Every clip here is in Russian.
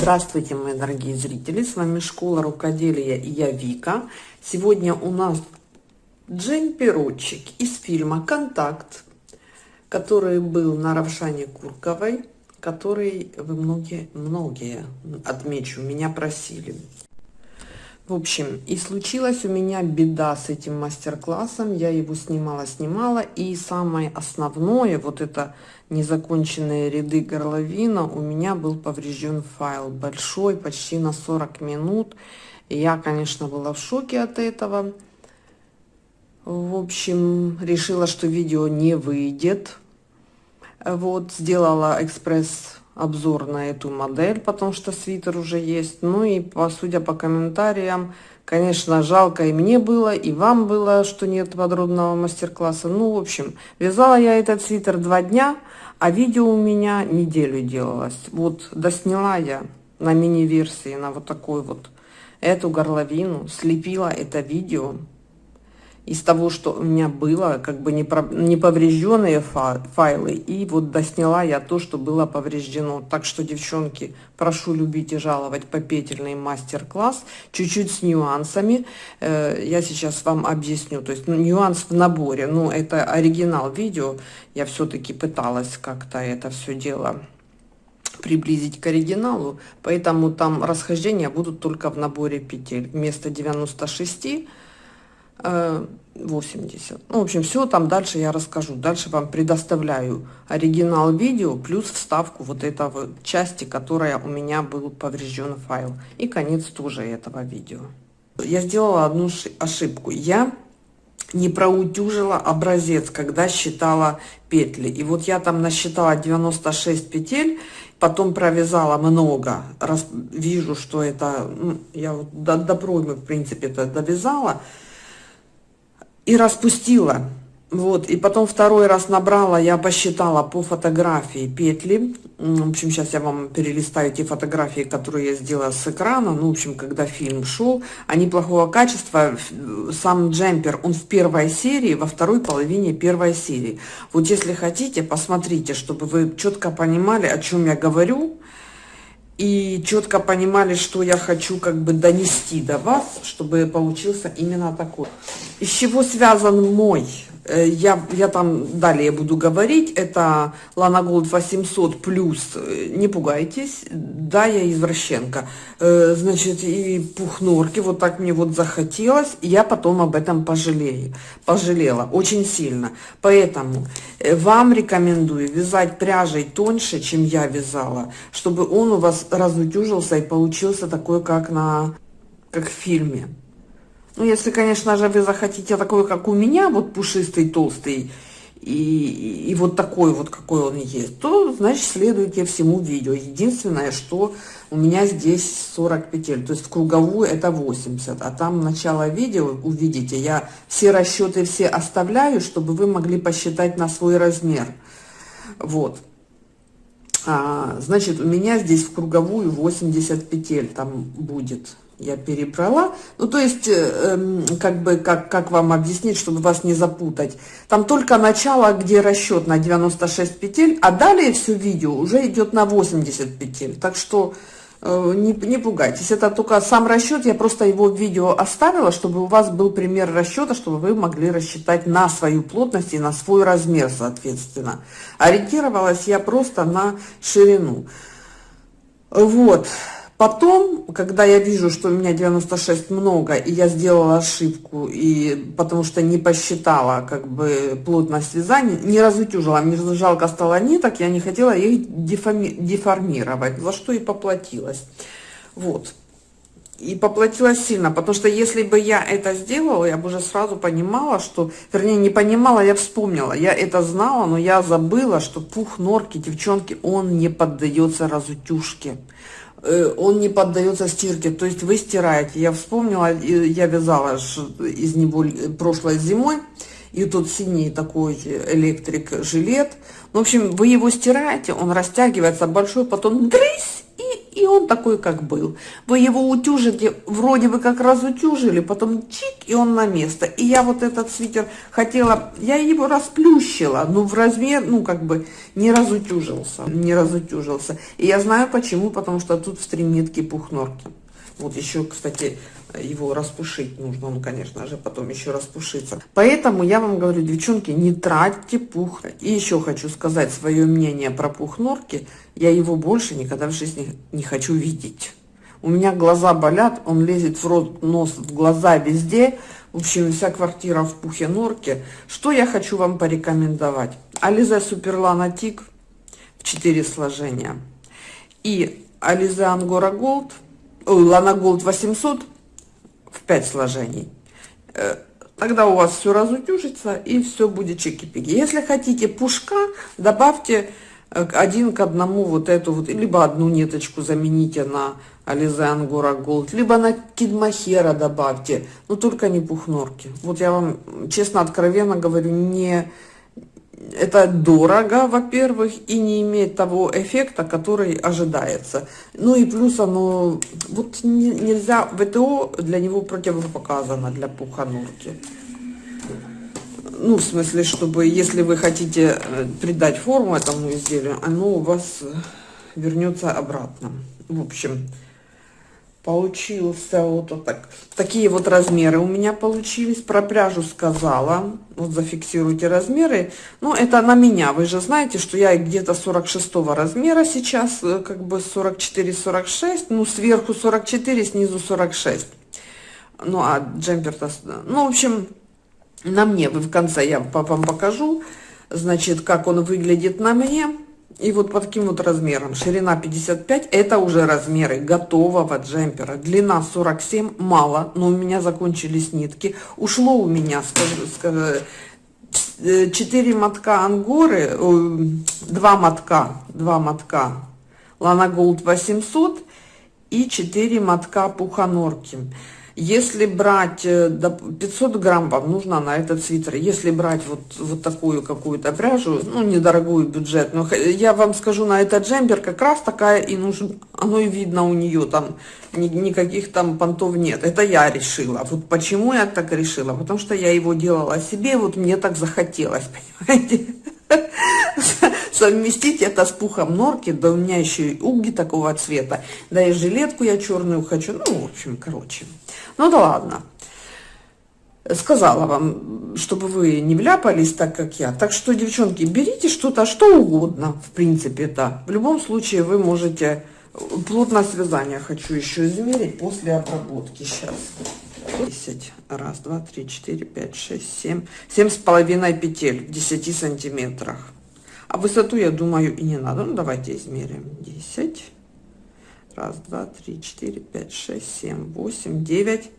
Здравствуйте, мои дорогие зрители! С вами Школа Рукоделия и я Вика. Сегодня у нас джемперочек из фильма «Контакт», который был на Равшане Курковой, который вы многие, многие, отмечу, меня просили. В общем, и случилась у меня беда с этим мастер-классом. Я его снимала, снимала. И самое основное, вот это незаконченные ряды горловина, у меня был поврежден файл. Большой, почти на 40 минут. Я, конечно, была в шоке от этого. В общем, решила, что видео не выйдет. Вот, сделала экспресс обзор на эту модель, потому что свитер уже есть. Ну и по, судя по комментариям, конечно, жалко и мне было, и вам было, что нет подробного мастер-класса. Ну, в общем, вязала я этот свитер два дня, а видео у меня неделю делалось. Вот, досняла я на мини-версии, на вот такой вот эту горловину, слепила это видео из того, что у меня было, как бы не, про, не поврежденные файлы, и вот досняла я то, что было повреждено. Так что, девчонки, прошу любить и жаловать попетельный мастер-класс, чуть-чуть с нюансами. Э, я сейчас вам объясню, то есть ну, нюанс в наборе, ну это оригинал видео, я все-таки пыталась как-то это все дело приблизить к оригиналу, поэтому там расхождения будут только в наборе петель. Вместо 96 80. Э, ну, в общем, все там дальше я расскажу. Дальше вам предоставляю оригинал видео плюс вставку вот этого части, которая у меня был поврежден файл. И конец тоже этого видео. Я сделала одну ошибку. Я не проутюжила образец, когда считала петли. И вот я там насчитала 96 петель, потом провязала много. Раз вижу, что это... Ну, я вот до, до проймы, в принципе, это довязала и распустила. Вот, и потом второй раз набрала, я посчитала по фотографии петли. В общем, сейчас я вам перелистаю те фотографии, которые я сделала с экрана. Ну, в общем, когда фильм шел, они плохого качества. Сам джемпер, он в первой серии, во второй половине первой серии. Вот если хотите, посмотрите, чтобы вы четко понимали, о чем я говорю и четко понимали, что я хочу как бы донести до вас, чтобы получился именно такой. Из чего связан мой я, я там далее буду говорить, это Lana Gold 800 плюс, э, не пугайтесь, да, я извращенка, э, значит, и пух норки, вот так мне вот захотелось, я потом об этом пожалею, пожалела, очень сильно, поэтому вам рекомендую вязать пряжей тоньше, чем я вязала, чтобы он у вас разутюжился и получился такой, как на, как в фильме. Ну, если, конечно же, вы захотите такой, как у меня, вот пушистый, толстый, и, и вот такой вот, какой он есть, то, значит, следуйте всему видео. Единственное, что у меня здесь 40 петель, то есть в круговую это 80, а там начало видео, увидите, я все расчеты все оставляю, чтобы вы могли посчитать на свой размер. Вот. А, значит, у меня здесь в круговую 80 петель там будет я перебрала. Ну, то есть, э, как бы, как, как вам объяснить, чтобы вас не запутать. Там только начало, где расчет на 96 петель, а далее все видео уже идет на 80 петель. Так что э, не, не пугайтесь. Это только сам расчет, я просто его в видео оставила, чтобы у вас был пример расчета, чтобы вы могли рассчитать на свою плотность и на свой размер, соответственно. Ориентировалась я просто на ширину. Вот. Потом, когда я вижу, что у меня 96 много, и я сделала ошибку, и потому что не посчитала как бы плотность вязания, не разутюжила, мне жалко стало ниток, я не хотела их деформи деформировать, за что и поплатилась. Вот. И поплатилась сильно, потому что если бы я это сделала, я бы уже сразу понимала, что, вернее, не понимала, я вспомнила, я это знала, но я забыла, что пух норки, девчонки, он не поддается разутюжке. Э, он не поддается стирке, то есть вы стираете. Я вспомнила, я вязала из него прошлой зимой, и тут синий такой электрик жилет. В общем, вы его стираете, он растягивается большой, потом дрысь, и он такой, как был. Вы его утюжите, вроде бы как раз утюжили, потом чик, и он на место. И я вот этот свитер хотела, я его расплющила, но в размер, ну, как бы, не разутюжился, не разутюжился. И я знаю почему, потому что тут в три метки пухнорки. Вот еще, кстати, его распушить нужно, ну, конечно же, потом еще распушиться. Поэтому я вам говорю, девчонки, не тратьте пух. И еще хочу сказать свое мнение про пух норки. Я его больше никогда в жизни не хочу видеть. У меня глаза болят, он лезет в рот, нос, в глаза, везде. В общем, вся квартира в пухе норки. Что я хочу вам порекомендовать? Alize Superlana Tig в 4 сложения. И Alize Angora Gold, Lana Gold 800 в 5 сложений. Э, тогда у вас все разутюжится и все будет чики-пики. Если хотите пушка, добавьте э, один к одному вот эту вот, либо одну ниточку замените на Ализе Ангора Голд, либо на Кидмахера добавьте, но только не пухнорки. Вот я вам честно, откровенно говорю, не это дорого, во-первых, и не имеет того эффекта, который ожидается. Ну и плюс оно, вот не, нельзя, ВТО для него противопоказано, для пуханурки. Ну, в смысле, чтобы, если вы хотите э, придать форму этому изделию, оно у вас вернется обратно. В общем, получился вот так. Такие вот размеры у меня получились. Про пряжу сказала. Вот зафиксируйте размеры. Ну, это на меня. Вы же знаете, что я где-то 46 размера сейчас, э, как бы 44-46. Ну, сверху 44, снизу 46. Ну, а джемпер-то... Ну, в общем, на мне. Вы в конце я вам покажу, значит, как он выглядит на мне. И вот по таким вот размерам. Ширина 55, это уже размеры готового джемпера. Длина 47, мало, но у меня закончились нитки. Ушло у меня, скажу, скажу 4 мотка ангоры, 2 мотка, 2 мотка Лана Голд 800 и 4 мотка пуханорки. Если брать 500 э, грамм вам нужно на этот свитер. Если брать вот, вот такую какую-то пряжу, ну, недорогую бюджет, но я вам скажу, на этот джемпер как раз такая и нужно, оно и видно у нее там, ни, никаких там понтов нет. Это я решила. Вот почему я так решила? Потому что я его делала себе, вот мне так захотелось, понимаете? совместить это с пухом норки, да у меня еще и уги такого цвета, да и жилетку я черную хочу, ну, в общем, короче. Ну да ладно. Сказала вам, чтобы вы не вляпались так, как я. Так что, девчонки, берите что-то, что угодно, в принципе, да. В любом случае вы можете... Плотность вязания хочу еще измерить после обработки. Сейчас. 10. Раз, два, три, четыре, пять, шесть, семь. Семь с половиной петель в 10 сантиметрах. А высоту, я думаю, и не надо. Ну, давайте измерим. 10. Раз, два, три, четыре, пять, шесть, семь, восемь, девять.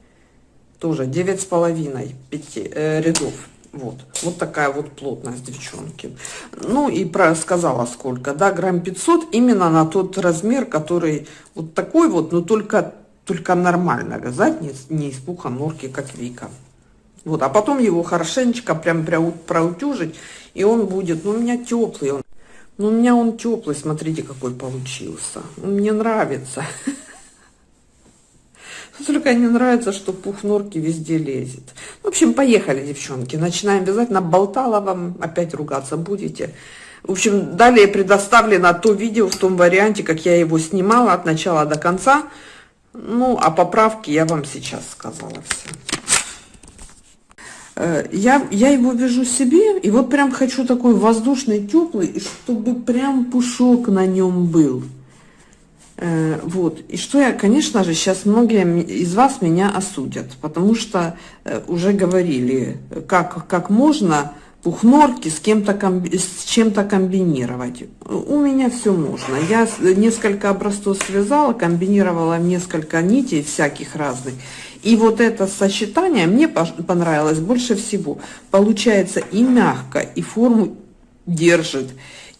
Тоже девять с половиной пяти, э, рядов. Вот, вот такая вот плотность, девчонки. Ну и про сказала сколько, да, грамм 500 именно на тот размер, который вот такой вот, но только, только нормально вязать, не, не из пуха норки, как Вика. Вот, а потом его хорошенечко прям, проутюжить, и он будет, ну, у меня теплый он. Ну, у меня он теплый, смотрите, какой получился. Мне нравится. Только не нравится, что пух норки везде лезет. В общем, поехали, девчонки. Начинаем вязать. Наболтала вам, опять ругаться будете. В общем, далее предоставлено то видео в том варианте, как я его снимала от начала до конца. Ну, а поправки я вам сейчас сказала все. Э, я, я его вяжу себе, и вот прям хочу такой воздушный, теплый, чтобы прям пушок на нем был. Э, вот. И что я, конечно же, сейчас многие из вас меня осудят, потому что э, уже говорили, как, как можно пухнорки с кем-то с чем-то комбинировать. У меня все можно. Я несколько образцов связала, комбинировала несколько нитей всяких разных. И вот это сочетание мне понравилось больше всего. Получается и мягко, и форму держит,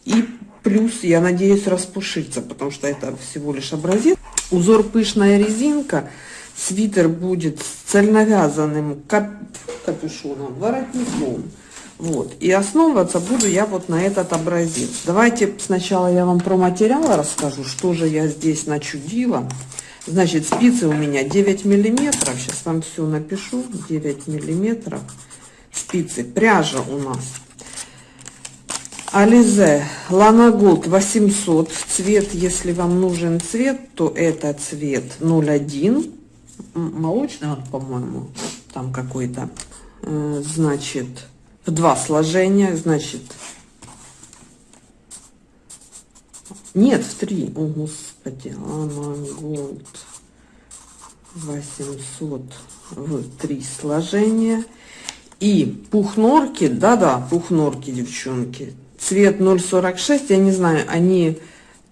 и плюс, я надеюсь, распушится, потому что это всего лишь образец. Узор пышная резинка. Свитер будет с цельновязанным кап капюшоном, воротником. Вот. И основываться буду я вот на этот образец. Давайте сначала я вам про материалы расскажу, что же я здесь начудила. Значит, спицы у меня 9 миллиметров. Сейчас вам все напишу. 9 миллиметров спицы. Пряжа у нас Ализе Лана Голд 800. Цвет, если вам нужен цвет, то это цвет 01. Молочный он, по-моему, там какой-то. Э, значит, в два сложения, значит... Нет, в три. О, господи. Лана Голд 800 в три сложения. И пух норки, да-да, пух норки, девчонки, цвет 0,46, я не знаю, они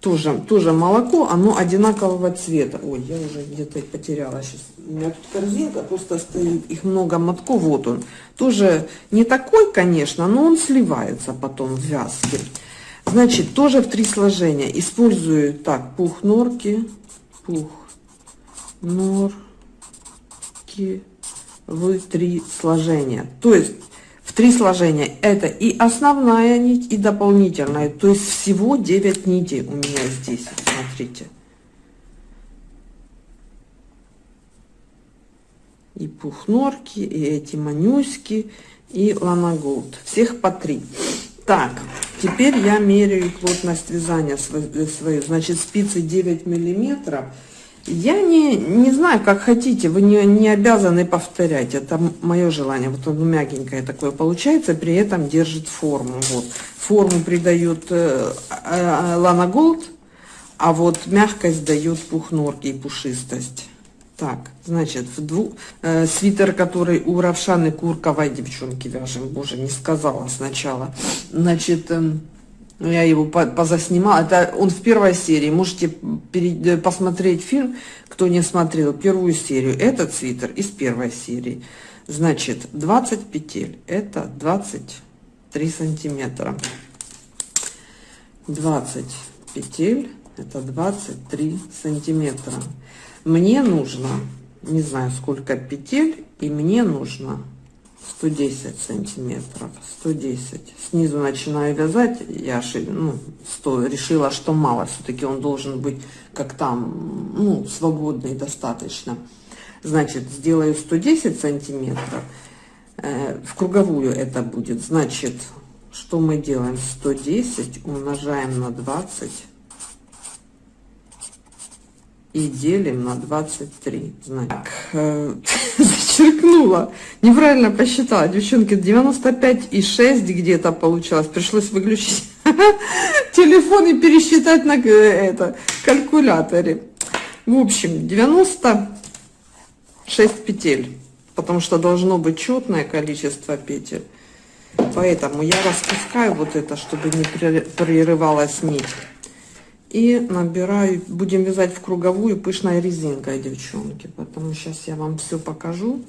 тоже, тоже молоко, оно одинакового цвета. Ой, я уже где-то потеряла сейчас. У меня тут корзинка, просто стоит, их много мотков, вот он. Тоже не такой, конечно, но он сливается потом в вязке. Значит, тоже в три сложения. Использую так, пух норки, пух норки в три сложения. То есть три сложения. Это и основная нить, и дополнительная. То есть всего 9 нитей у меня здесь. Смотрите. И пухнорки, и эти манюськи, и Lana Gold. Всех по три. Так, теперь я меряю плотность вязания свою. Значит, спицы 9 миллиметров. Я не, не знаю, как хотите, вы не, не обязаны повторять, это мое желание. Вот оно мягенькое такое получается, при этом держит форму. Вот. Форму придает э, э, Lana Gold, а вот мягкость дает пух норки и пушистость. Так, значит, в двух, э, свитер, который у Равшаны Курковой девчонки вяжем, боже, не сказала сначала. Значит, э, я его позаснимала. Это он в первой серии. Можете э, посмотреть фильм, кто не смотрел первую серию. Этот свитер из первой серии. Значит, 20 петель. Это 23 сантиметра. 20 петель. Это 23 сантиметра. Мне нужно, не знаю сколько петель, и мне нужно 110 сантиметров. 110 снизу начинаю вязать я ну, 100, решила что мало все-таки он должен быть как там ну свободный достаточно. Значит сделаю 110 сантиметров э, в круговую это будет. Значит что мы делаем? 110 умножаем на 20 и делим на 23. Значит, э, зачеркнула. Неправильно посчитала. Девчонки, 95,6 где-то получалось. Пришлось выключить телефон и пересчитать на э, это калькуляторе. В общем, 96 петель. Потому что должно быть четное количество петель. Поэтому я распускаю вот это, чтобы не прерывалась нить и набираю будем вязать в круговую пышной резинкой девчонки. Потому сейчас я вам все покажу.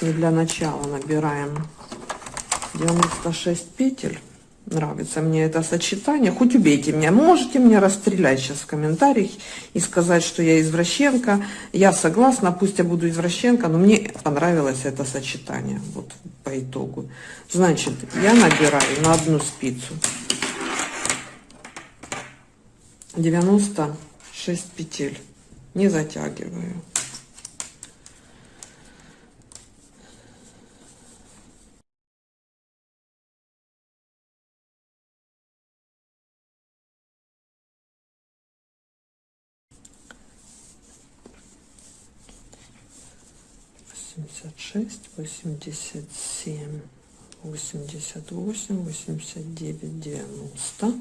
И для начала набираем 96 петель. Нравится мне это сочетание. Хоть убейте меня. Можете мне расстрелять сейчас в комментариях и сказать что я извращенка. Я согласна пусть я буду извращенка но мне понравилось это сочетание. Вот по итогу. Значит я набираю на одну спицу 96 петель. Не затягиваю. восемьдесят шесть восемьдесят семь восемьдесят восемь восемьдесят девять девяносто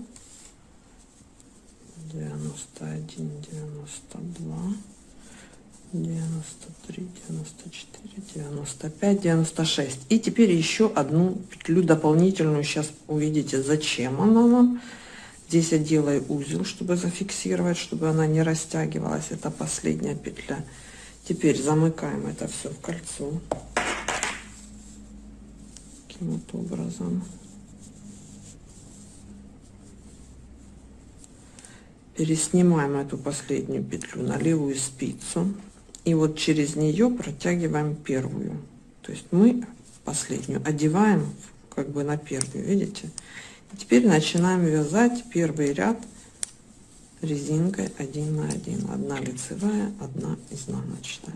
91, 92, 93, 94, 95, 96. И теперь еще одну петлю дополнительную. Сейчас увидите, зачем она нам. Здесь я делаю узел, чтобы зафиксировать, чтобы она не растягивалась. Это последняя петля. Теперь замыкаем это все в кольцо. Таким вот образом. Переснимаем эту последнюю петлю на левую спицу и вот через нее протягиваем первую. То есть мы последнюю одеваем как бы на первую видите? И теперь начинаем вязать первый ряд резинкой 1 на 1 одна лицевая одна изнаночная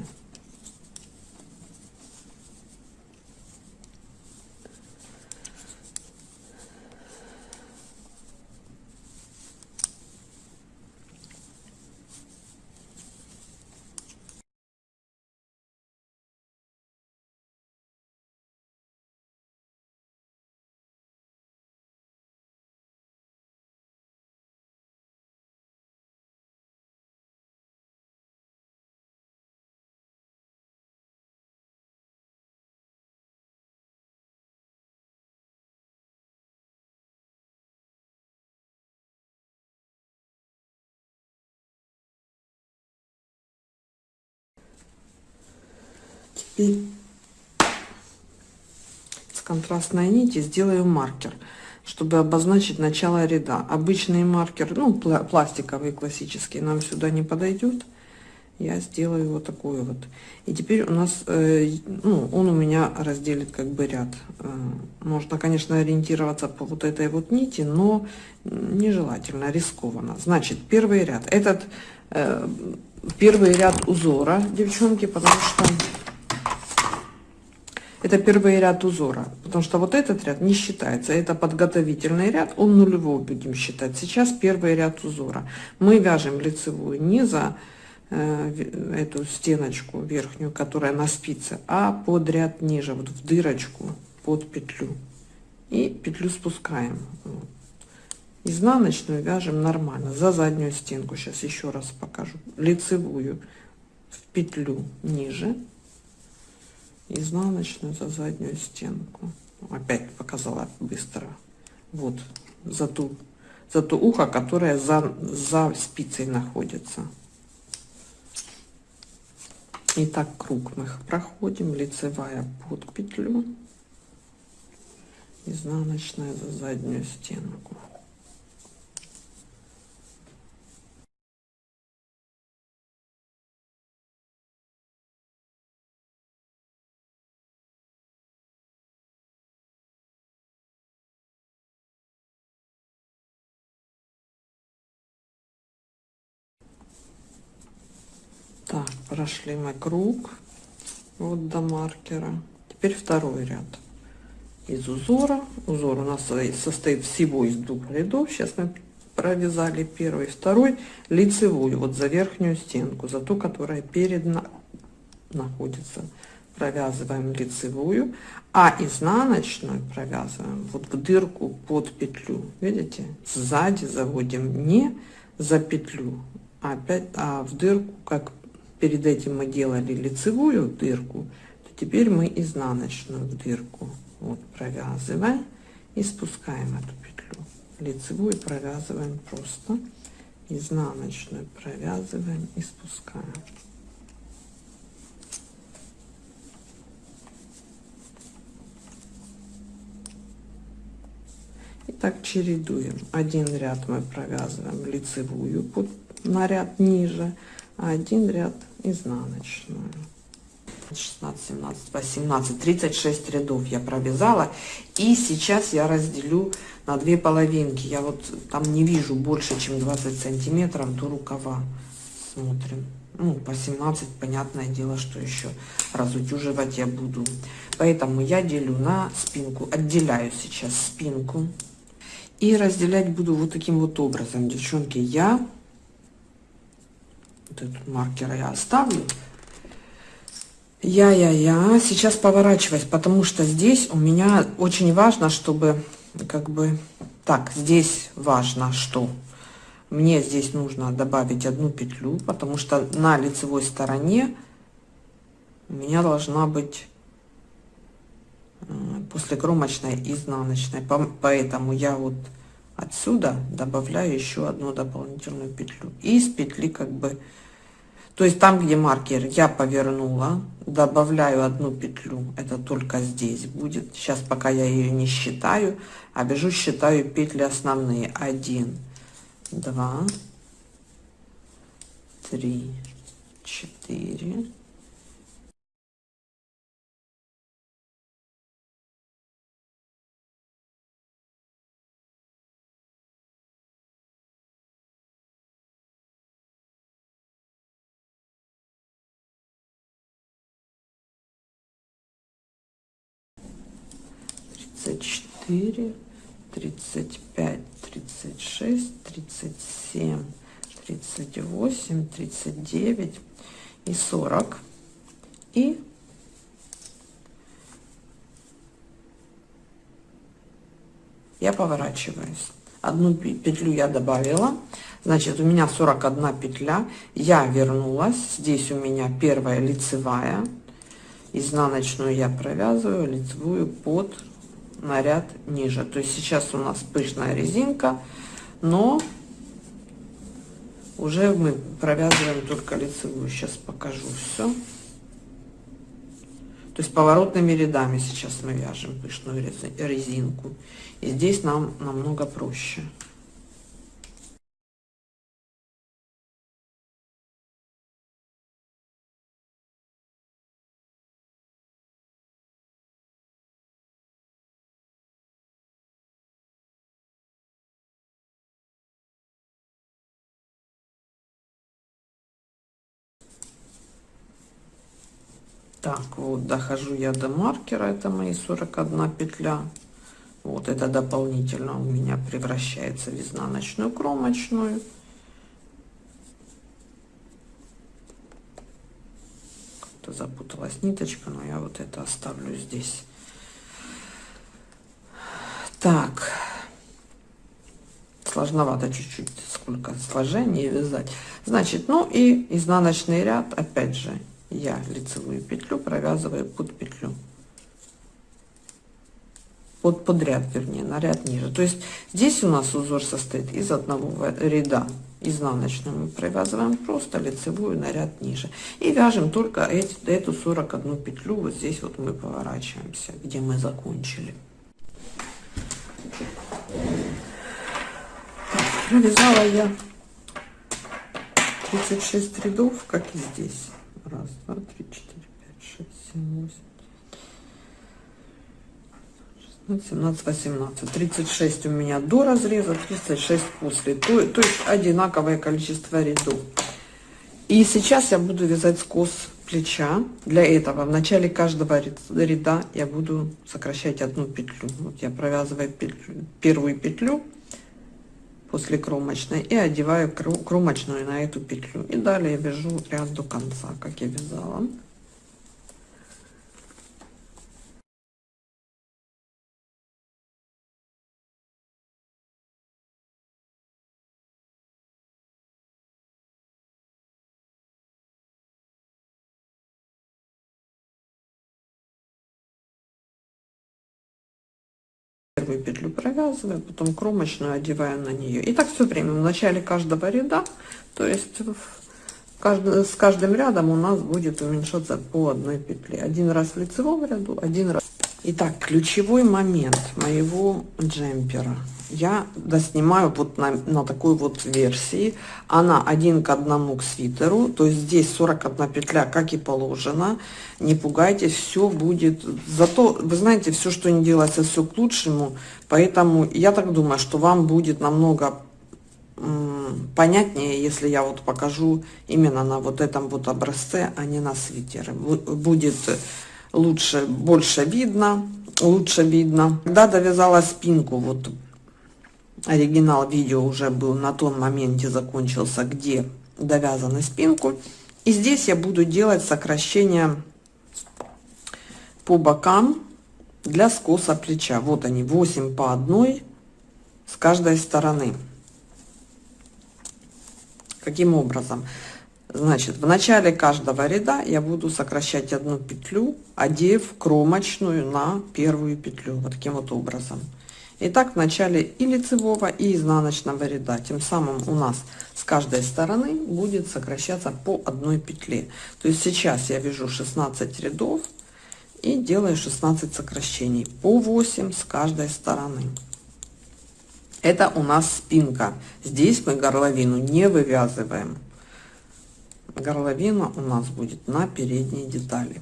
Теперь с контрастной нити сделаю маркер, чтобы обозначить начало ряда. Обычный маркер, ну, пластиковый, классический, нам сюда не подойдет. Я сделаю вот такой вот. И теперь у нас, э, ну, он у меня разделит как бы ряд. Э, можно, конечно, ориентироваться по вот этой вот нити, но нежелательно, рискованно. Значит, первый ряд. Этот э, первый ряд узора, девчонки, потому что это первый ряд узора, потому что вот этот ряд не считается. Это подготовительный ряд, он нулевой будем считать. Сейчас первый ряд узора. Мы вяжем лицевую не за э, эту стеночку верхнюю, которая на спице, а под ряд ниже, вот в дырочку под петлю. И петлю спускаем. Изнаночную вяжем нормально, за заднюю стенку. Сейчас еще раз покажу. Лицевую в петлю ниже изнаночную за заднюю стенку. Опять показала быстро. Вот за ту за то ухо которое за за спицей находится. И так круг мы проходим. Лицевая под петлю. Изнаночная за заднюю стенку прошли мы круг вот до маркера. Теперь второй ряд из узора. Узор у нас состоит всего из двух рядов. Сейчас мы провязали первый, второй лицевую, вот за верхнюю стенку, за ту, которая перед на... находится. Провязываем лицевую, а изнаночную провязываем вот в дырку под петлю. Видите, сзади заводим не за петлю, а опять а в дырку, как перед этим мы делали лицевую дырку, то теперь мы изнаночную дырку вот провязываем и спускаем эту петлю. Лицевую провязываем просто, изнаночную провязываем и спускаем. И так чередуем. Один ряд мы провязываем лицевую под, на ряд ниже, один ряд изнаночную. 16 17 18 36 рядов я провязала. И сейчас я разделю на две половинки. Я вот там не вижу больше чем 20 сантиметров до рукава смотрим. Ну по 17 понятное дело что еще разутюживать я буду. Поэтому я делю на спинку отделяю сейчас спинку. И разделять буду вот таким вот образом. Девчонки я этот маркер я оставлю. Я-я-я. Сейчас поворачивать, потому что здесь у меня очень важно, чтобы как бы... Так, здесь важно, что мне здесь нужно добавить одну петлю, потому что на лицевой стороне у меня должна быть э, после кромочной изнаночной. Поэтому я вот отсюда добавляю еще одну дополнительную петлю. И из петли как бы то есть там, где маркер я повернула, добавляю одну петлю, это только здесь будет. Сейчас пока я ее не считаю, а бежу считаю петли основные. Один, два, три, четыре, 34, 35, 36, 37, 38, 39 и 40. И я поворачиваюсь. Одну петлю я добавила. Значит, у меня 41 петля. Я вернулась. Здесь у меня первая лицевая. Изнаночную я провязываю, лицевую под наряд ниже. То есть сейчас у нас пышная резинка, но уже мы провязываем только лицевую. Сейчас покажу все. То есть поворотными рядами сейчас мы вяжем пышную резинку. И здесь нам намного проще. Так, вот дохожу я до маркера, это мои 41 петля. Вот это дополнительно у меня превращается в изнаночную кромочную. Как-то запуталась ниточка, но я вот это оставлю здесь. Так, сложновато чуть-чуть, сколько сложений вязать. Значит, ну и изнаночный ряд, опять же, я лицевую петлю провязываю под петлю. Под подряд вернее на ряд ниже. То есть здесь у нас узор состоит из одного ряда. Изнаночную мы провязываем просто лицевую на ряд ниже. И вяжем только эти, эту 41 петлю вот здесь вот мы поворачиваемся где мы закончили. Провязала я 36 рядов как и здесь Раз, два, три, четыре, пять, шесть, семь, восемь. 17, 18, 36 у меня до разреза, 36 после. То, то есть одинаковое количество рядов. И сейчас я буду вязать скос плеча. Для этого в начале каждого ряда я буду сокращать одну петлю. Вот я провязываю петлю, первую петлю после кромочной и одеваю кромочную на эту петлю. И далее вяжу ряд до конца как я вязала первую петлю провязываю, потом кромочную одеваю на нее. И так все время в начале каждого ряда, то есть каждый, с каждым рядом у нас будет уменьшаться по одной петле. Один раз в лицевом ряду, один раз. Итак, ключевой момент моего джемпера я доснимаю вот на, на такой вот версии. Она один к одному к свитеру, то есть здесь 41 петля, как и положено. Не пугайтесь, все будет. Зато, вы знаете, все, что не делается, все к лучшему. Поэтому я так думаю, что вам будет намного понятнее, если я вот покажу именно на вот этом вот образце, а не на свитере. Будет лучше, больше видно, лучше видно. Когда довязала спинку, вот оригинал видео уже был на том моменте закончился, где довязаны спинку. И здесь я буду делать сокращение по бокам для скоса плеча. Вот они, 8 по одной с каждой стороны. Каким образом? Значит, в начале каждого ряда я буду сокращать одну петлю, одев кромочную на первую петлю. Вот таким вот образом. Итак, в начале и лицевого, и изнаночного ряда. Тем самым у нас с каждой стороны будет сокращаться по одной петле. То есть сейчас я вяжу 16 рядов и делаю 16 сокращений по 8 с каждой стороны. Это у нас спинка. Здесь мы горловину не вывязываем. Горловина у нас будет на передней детали.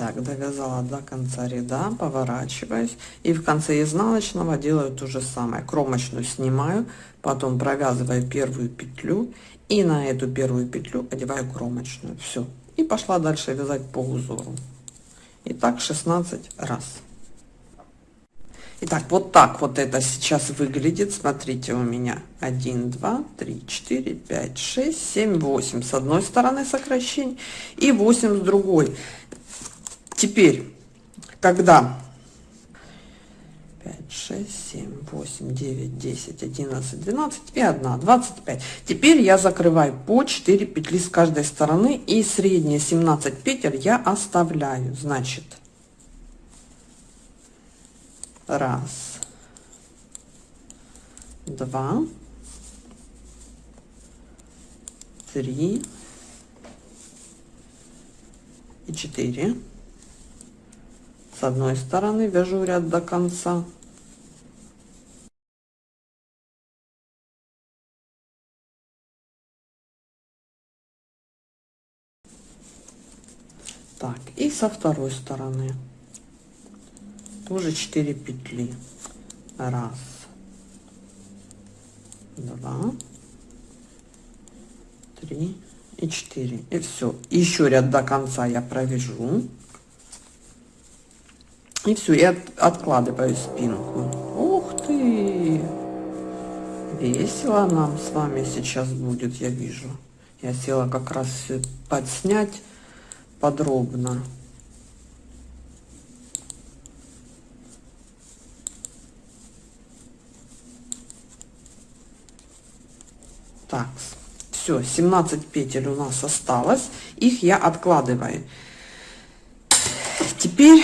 Так, довязала до конца ряда, поворачиваюсь. И в конце изнаночного делаю то же самое. Кромочную снимаю, потом провязываю первую петлю. И на эту первую петлю одеваю кромочную. Все. И пошла дальше вязать по узору. И так 16 раз. Итак, вот так вот это сейчас выглядит. Смотрите, у меня 1, 2, 3, 4, 5, 6, 7, 8 с одной стороны сокращение и 8 с другой. Теперь, когда 5, 6, 7, 8, 9, 10, 11, 12 и 1, 25. Теперь я закрываю по 4 петли с каждой стороны и средние 17 петель я оставляю. Значит, раз, два, три и четыре с одной стороны вяжу ряд до конца. Так и со второй стороны. Тоже 4 петли. Раз. Два. Три. И 4 и все еще ряд до конца я провяжу и все от, откладываю спинку ух ты весело нам с вами сейчас будет я вижу я села как раз подснять подробно Так, все, 17 петель у нас осталось. Их я откладываю. Теперь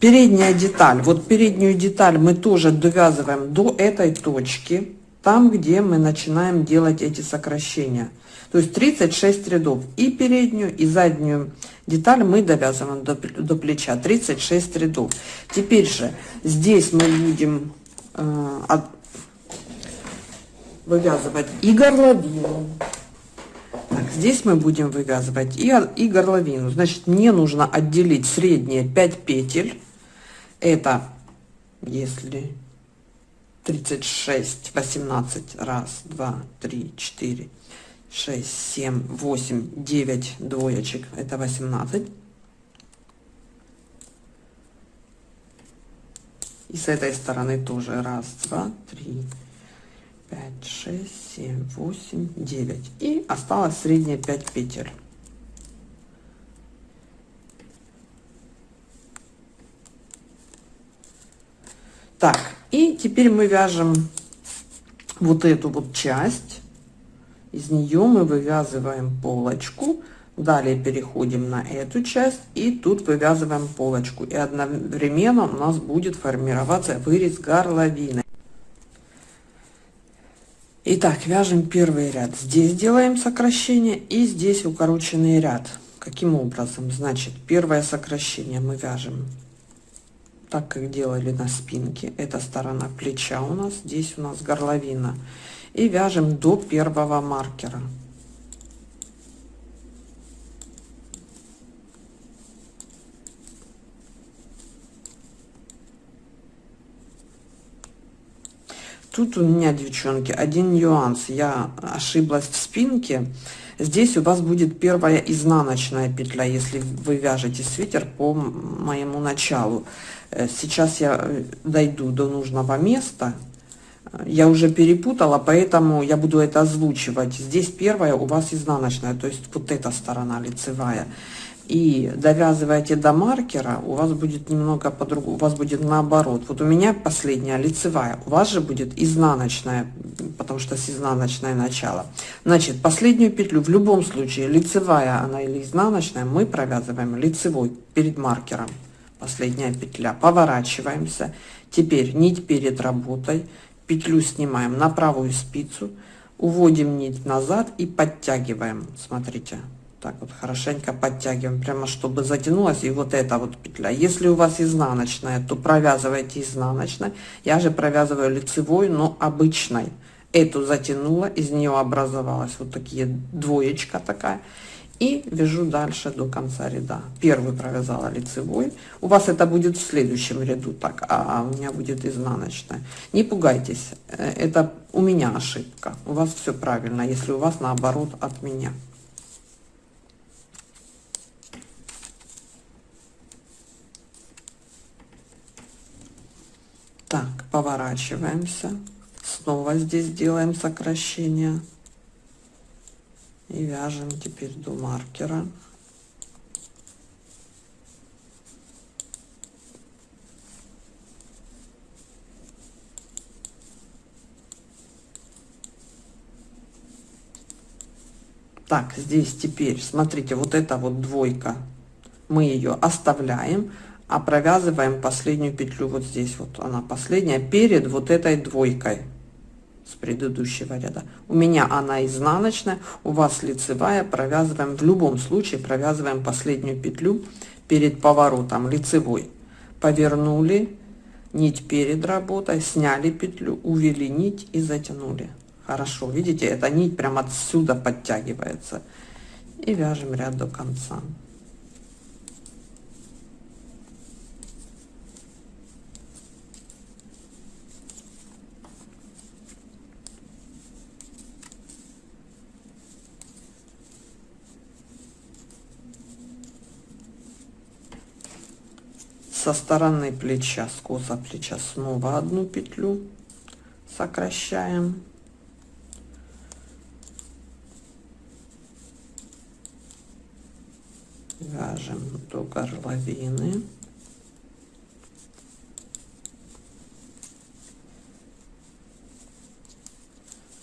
передняя деталь. Вот переднюю деталь мы тоже довязываем до этой точки. Там, где мы начинаем делать эти сокращения. То есть 36 рядов. И переднюю, и заднюю деталь мы довязываем до, до плеча. 36 рядов. Теперь же здесь мы будем э, от, вывязывать и горловину. Здесь мы будем вывязывать и, и горловину. Значит, мне нужно отделить средние 5 петель. Это если 36, 18, раз, два, три, четыре, шесть, семь, восемь, девять двоечек. Это 18. И с этой стороны тоже раз, два, три, 5 6 7 8 9 и осталось средние 5 петель. Так и теперь мы вяжем вот эту вот часть. Из нее мы вывязываем полочку. Далее переходим на эту часть и тут вывязываем полочку. И одновременно у нас будет формироваться вырез горловины Итак, вяжем первый ряд. Здесь делаем сокращение и здесь укороченный ряд. Каким образом? Значит, первое сокращение мы вяжем так, как делали на спинке. Это сторона плеча у нас, здесь у нас горловина. И вяжем до первого маркера. Тут у меня, девчонки, один нюанс. Я ошиблась в спинке. Здесь у вас будет первая изнаночная петля, если вы вяжете свитер по моему началу. Э, сейчас я э, дойду до нужного места. Я уже перепутала, поэтому я буду это озвучивать. Здесь первая у вас изнаночная, то есть вот эта сторона лицевая и довязываете до маркера, у вас будет немного по-другому, у вас будет наоборот. Вот у меня последняя лицевая, у вас же будет изнаночная, потому что с изнаночное начало. Значит, последнюю петлю в любом случае, лицевая она или изнаночная, мы провязываем лицевой перед маркером. Последняя петля, поворачиваемся. Теперь нить перед работой, петлю снимаем на правую спицу, уводим нить назад и подтягиваем. Смотрите, так вот хорошенько подтягиваем прямо чтобы затянулась и вот эта вот петля. Если у вас изнаночная то провязывайте изнаночной я же провязываю лицевой но обычной. Эту затянула из нее образовалась вот такие двоечка такая. И вяжу дальше до конца ряда. Первый провязала лицевой. У вас это будет в следующем ряду так а у меня будет изнаночная. Не пугайтесь э, это у меня ошибка. У вас все правильно если у вас наоборот от меня так поворачиваемся. Снова здесь делаем сокращение. И вяжем теперь до маркера. Так здесь теперь смотрите вот эта вот двойка. Мы ее оставляем а провязываем последнюю петлю вот здесь вот она последняя перед вот этой двойкой с предыдущего ряда. У меня она изнаночная, у вас лицевая. Провязываем, в любом случае провязываем последнюю петлю перед поворотом лицевой. Повернули нить перед работой, сняли петлю, увели нить и затянули. Хорошо, видите, эта нить прям отсюда подтягивается. И вяжем ряд до конца. Со стороны плеча скоса плеча снова одну петлю сокращаем. Вяжем до горловины.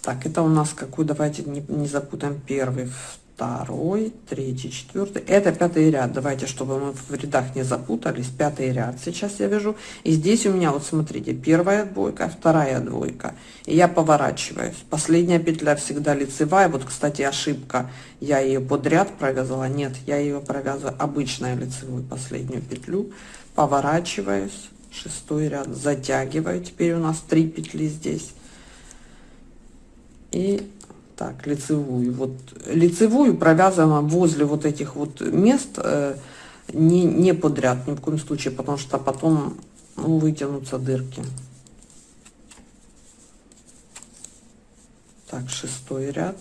Так это у нас какой давайте не, не запутаем первый второй, третий, четвертый. Это пятый ряд. Давайте, чтобы мы в рядах не запутались. Пятый ряд сейчас я вяжу. И здесь у меня, вот смотрите, первая двойка, вторая двойка. И я поворачиваюсь. Последняя петля всегда лицевая. Вот, кстати, ошибка. Я ее подряд провязала. Нет, я ее провязываю обычную лицевую последнюю петлю. Поворачиваюсь. Шестой ряд. Затягиваю. Теперь у нас три петли здесь. И так лицевую. Вот лицевую провязываем возле вот этих вот мест э, не не подряд ни в коем случае потому что потом ну, вытянутся дырки. Так шестой ряд.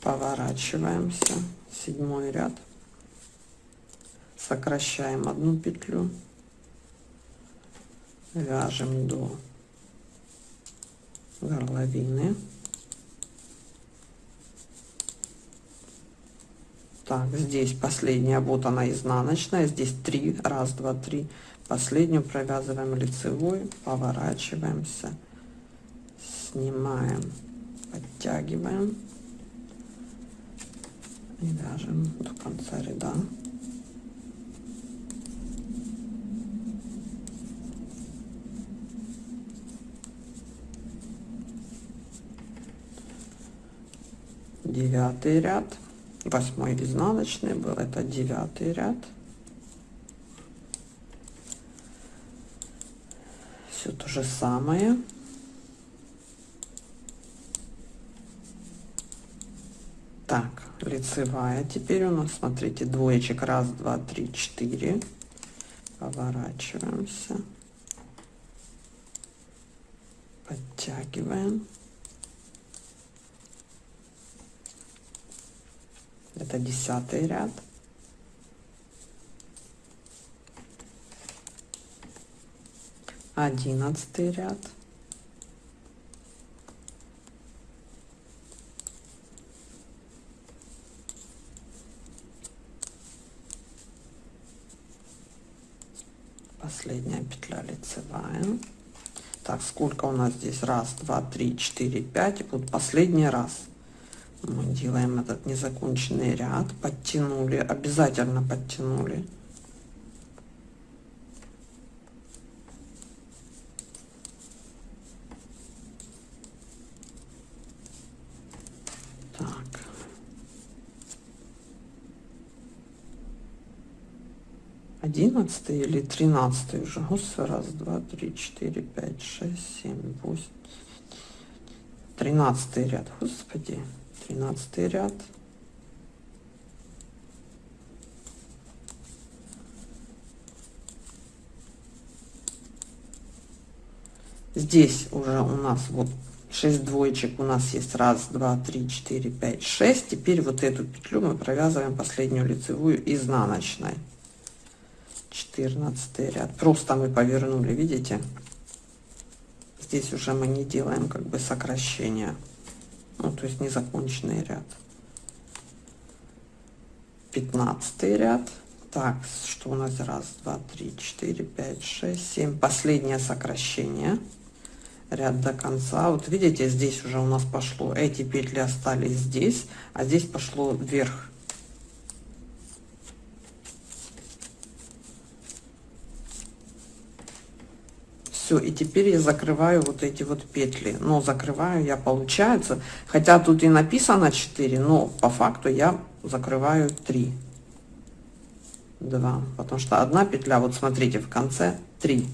Поворачиваемся. Седьмой ряд. Сокращаем одну петлю. Вяжем до горловины. Так, здесь последняя, вот она изнаночная, здесь три, раз, два, три. Последнюю провязываем лицевой, поворачиваемся, снимаем, подтягиваем и вяжем до конца ряда. Девятый ряд. Восьмой изнаночный был это девятый ряд. Все то же самое. Так лицевая теперь у нас смотрите двоечек. Раз два три четыре. Поворачиваемся. Подтягиваем это десятый ряд. Одиннадцатый ряд. Последняя петля лицевая. Так сколько у нас здесь? Раз два три четыре пять. Вот последний раз мы делаем этот незаконченный ряд. Подтянули обязательно подтянули. Так. Одиннадцатый или тринадцатый уже? Господи, раз два три четыре пять шесть семь восемь. Тринадцатый ряд. Господи тринадцатый ряд. Здесь уже у нас вот 6 двоечек у нас есть раз два три четыре пять шесть. Теперь вот эту петлю мы провязываем последнюю лицевую изнаночной. 14 ряд. Просто мы повернули видите? Здесь уже мы не делаем как бы сокращения ну то есть незаконченный ряд. 15 ряд. Так что у нас? Раз два три четыре пять шесть семь. Последнее сокращение. Ряд до конца. Вот видите здесь уже у нас пошло. Эти петли остались здесь а здесь пошло вверх все и теперь я закрываю вот эти вот петли. Но закрываю я получается хотя тут и написано 4 но по факту я закрываю 3 2 потому что одна петля вот смотрите в конце 3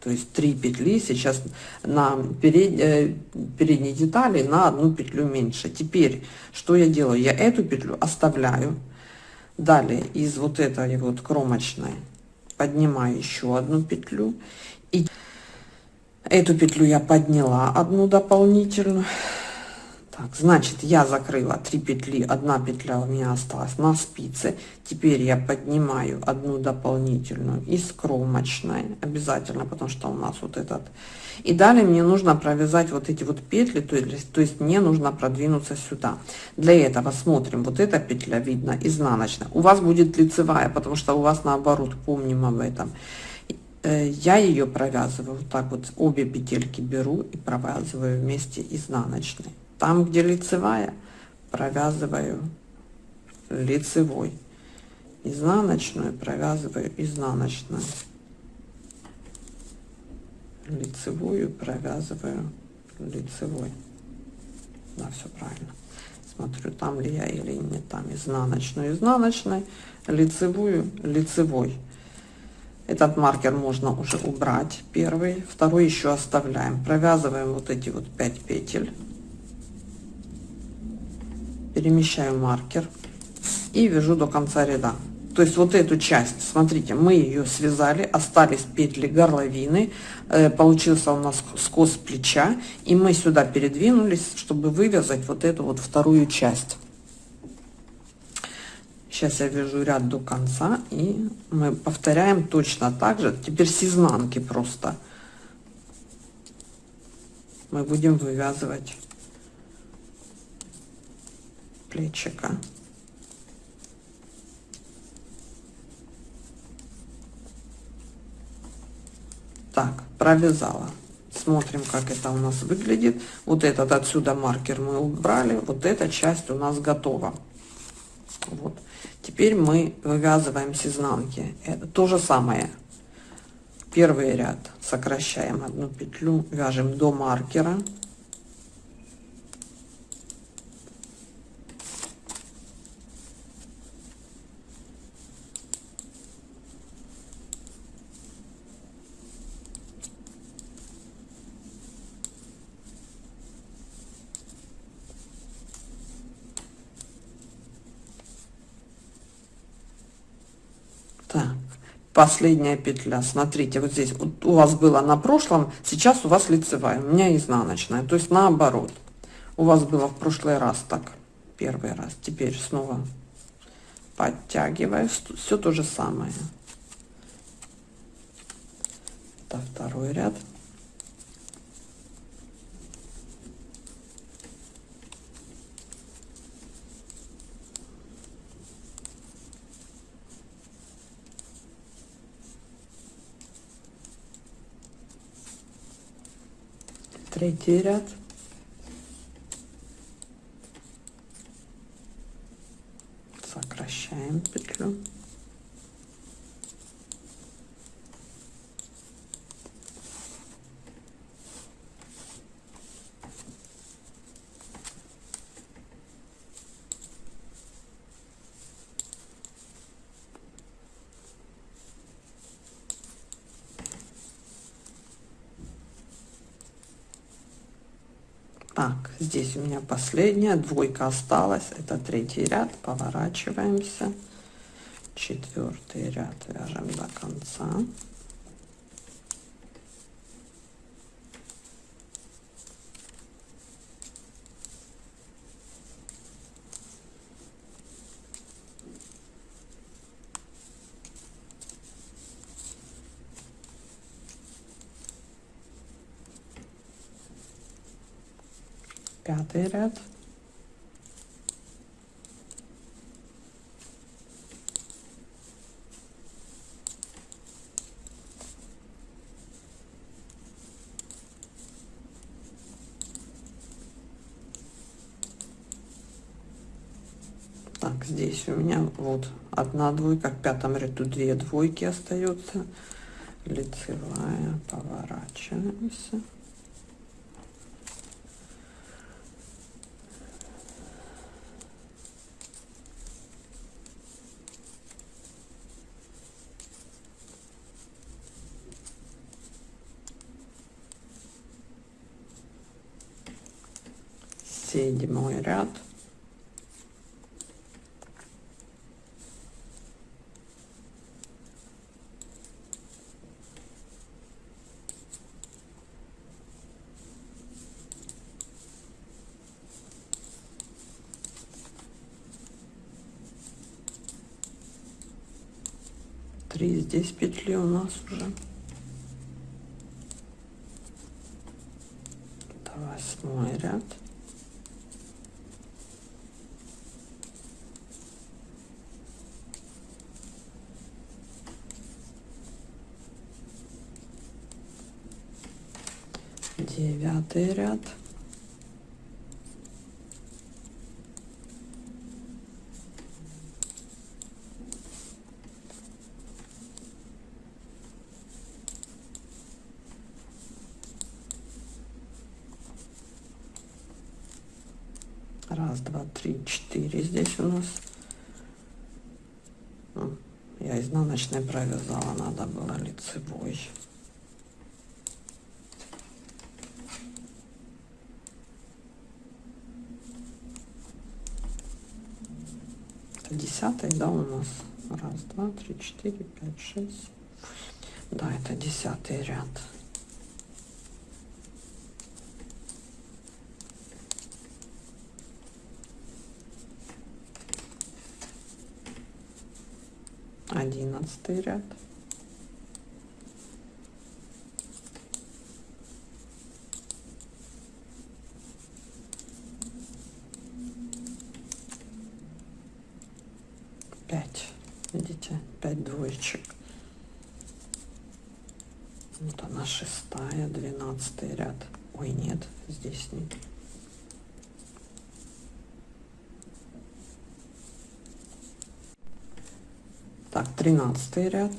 то есть 3 петли сейчас на перед, э, передней детали на одну петлю меньше. Теперь что я делаю? Я эту петлю оставляю. Далее из вот этой вот кромочной поднимаю еще одну петлю. И эту петлю я подняла одну дополнительную. Так значит я закрыла 3 петли. Одна петля у меня осталась на спице. Теперь я поднимаю одну дополнительную из кромочной обязательно потому что у нас вот этот. И далее мне нужно провязать вот эти вот петли то есть то есть мне нужно продвинуться сюда. Для этого смотрим. Вот эта петля видно изнаночная у вас будет лицевая потому что у вас наоборот помним об этом я ее провязываю вот так вот обе петельки беру и провязываю вместе изнаночной там, где лицевая, провязываю лицевой. Изнаночную провязываю изнаночную. Лицевую провязываю лицевой. Да, все правильно. Смотрю, там ли я или не там. Изнаночную изнаночной, лицевую лицевой. Этот маркер можно уже убрать, первый. Второй еще оставляем. Провязываем вот эти вот 5 петель перемещаю маркер и вяжу до конца ряда то есть вот эту часть смотрите мы ее связали остались петли горловины э, получился у нас скос плеча и мы сюда передвинулись чтобы вывязать вот эту вот вторую часть сейчас я вяжу ряд до конца и мы повторяем точно так же теперь с изнанки просто мы будем вывязывать плечика. Так, провязала. Смотрим, как это у нас выглядит. Вот этот отсюда маркер мы убрали. Вот эта часть у нас готова. Вот. Теперь мы вывязываем с изнанки. Это то же самое. Первый ряд сокращаем одну петлю, вяжем до маркера. Последняя петля. Смотрите вот здесь вот у вас было на прошлом сейчас у вас лицевая у меня изнаночная. То есть наоборот. У вас было в прошлый раз так первый раз. Теперь снова подтягиваю. Все то же самое. Это второй ряд третий ряд. Сокращаем петлю здесь у меня последняя, двойка осталась, это третий ряд, поворачиваемся, четвертый ряд вяжем до конца. Пятый ряд. Так здесь у меня вот одна двойка в пятом ряду две двойки остается лицевая поворачиваемся седьмой ряд три здесь петли у нас уже. Это восьмой ряд девятый ряд раз два три четыре здесь у нас я изнаночной провязала надо было лицевой десятый, да, у нас. Раз, два, три, четыре, пять, шесть. Да, это десятый ряд. Одиннадцатый ряд. двоечек. Вот она шестая, двенадцатый ряд. Ой, нет, здесь нет. Так, тринадцатый ряд.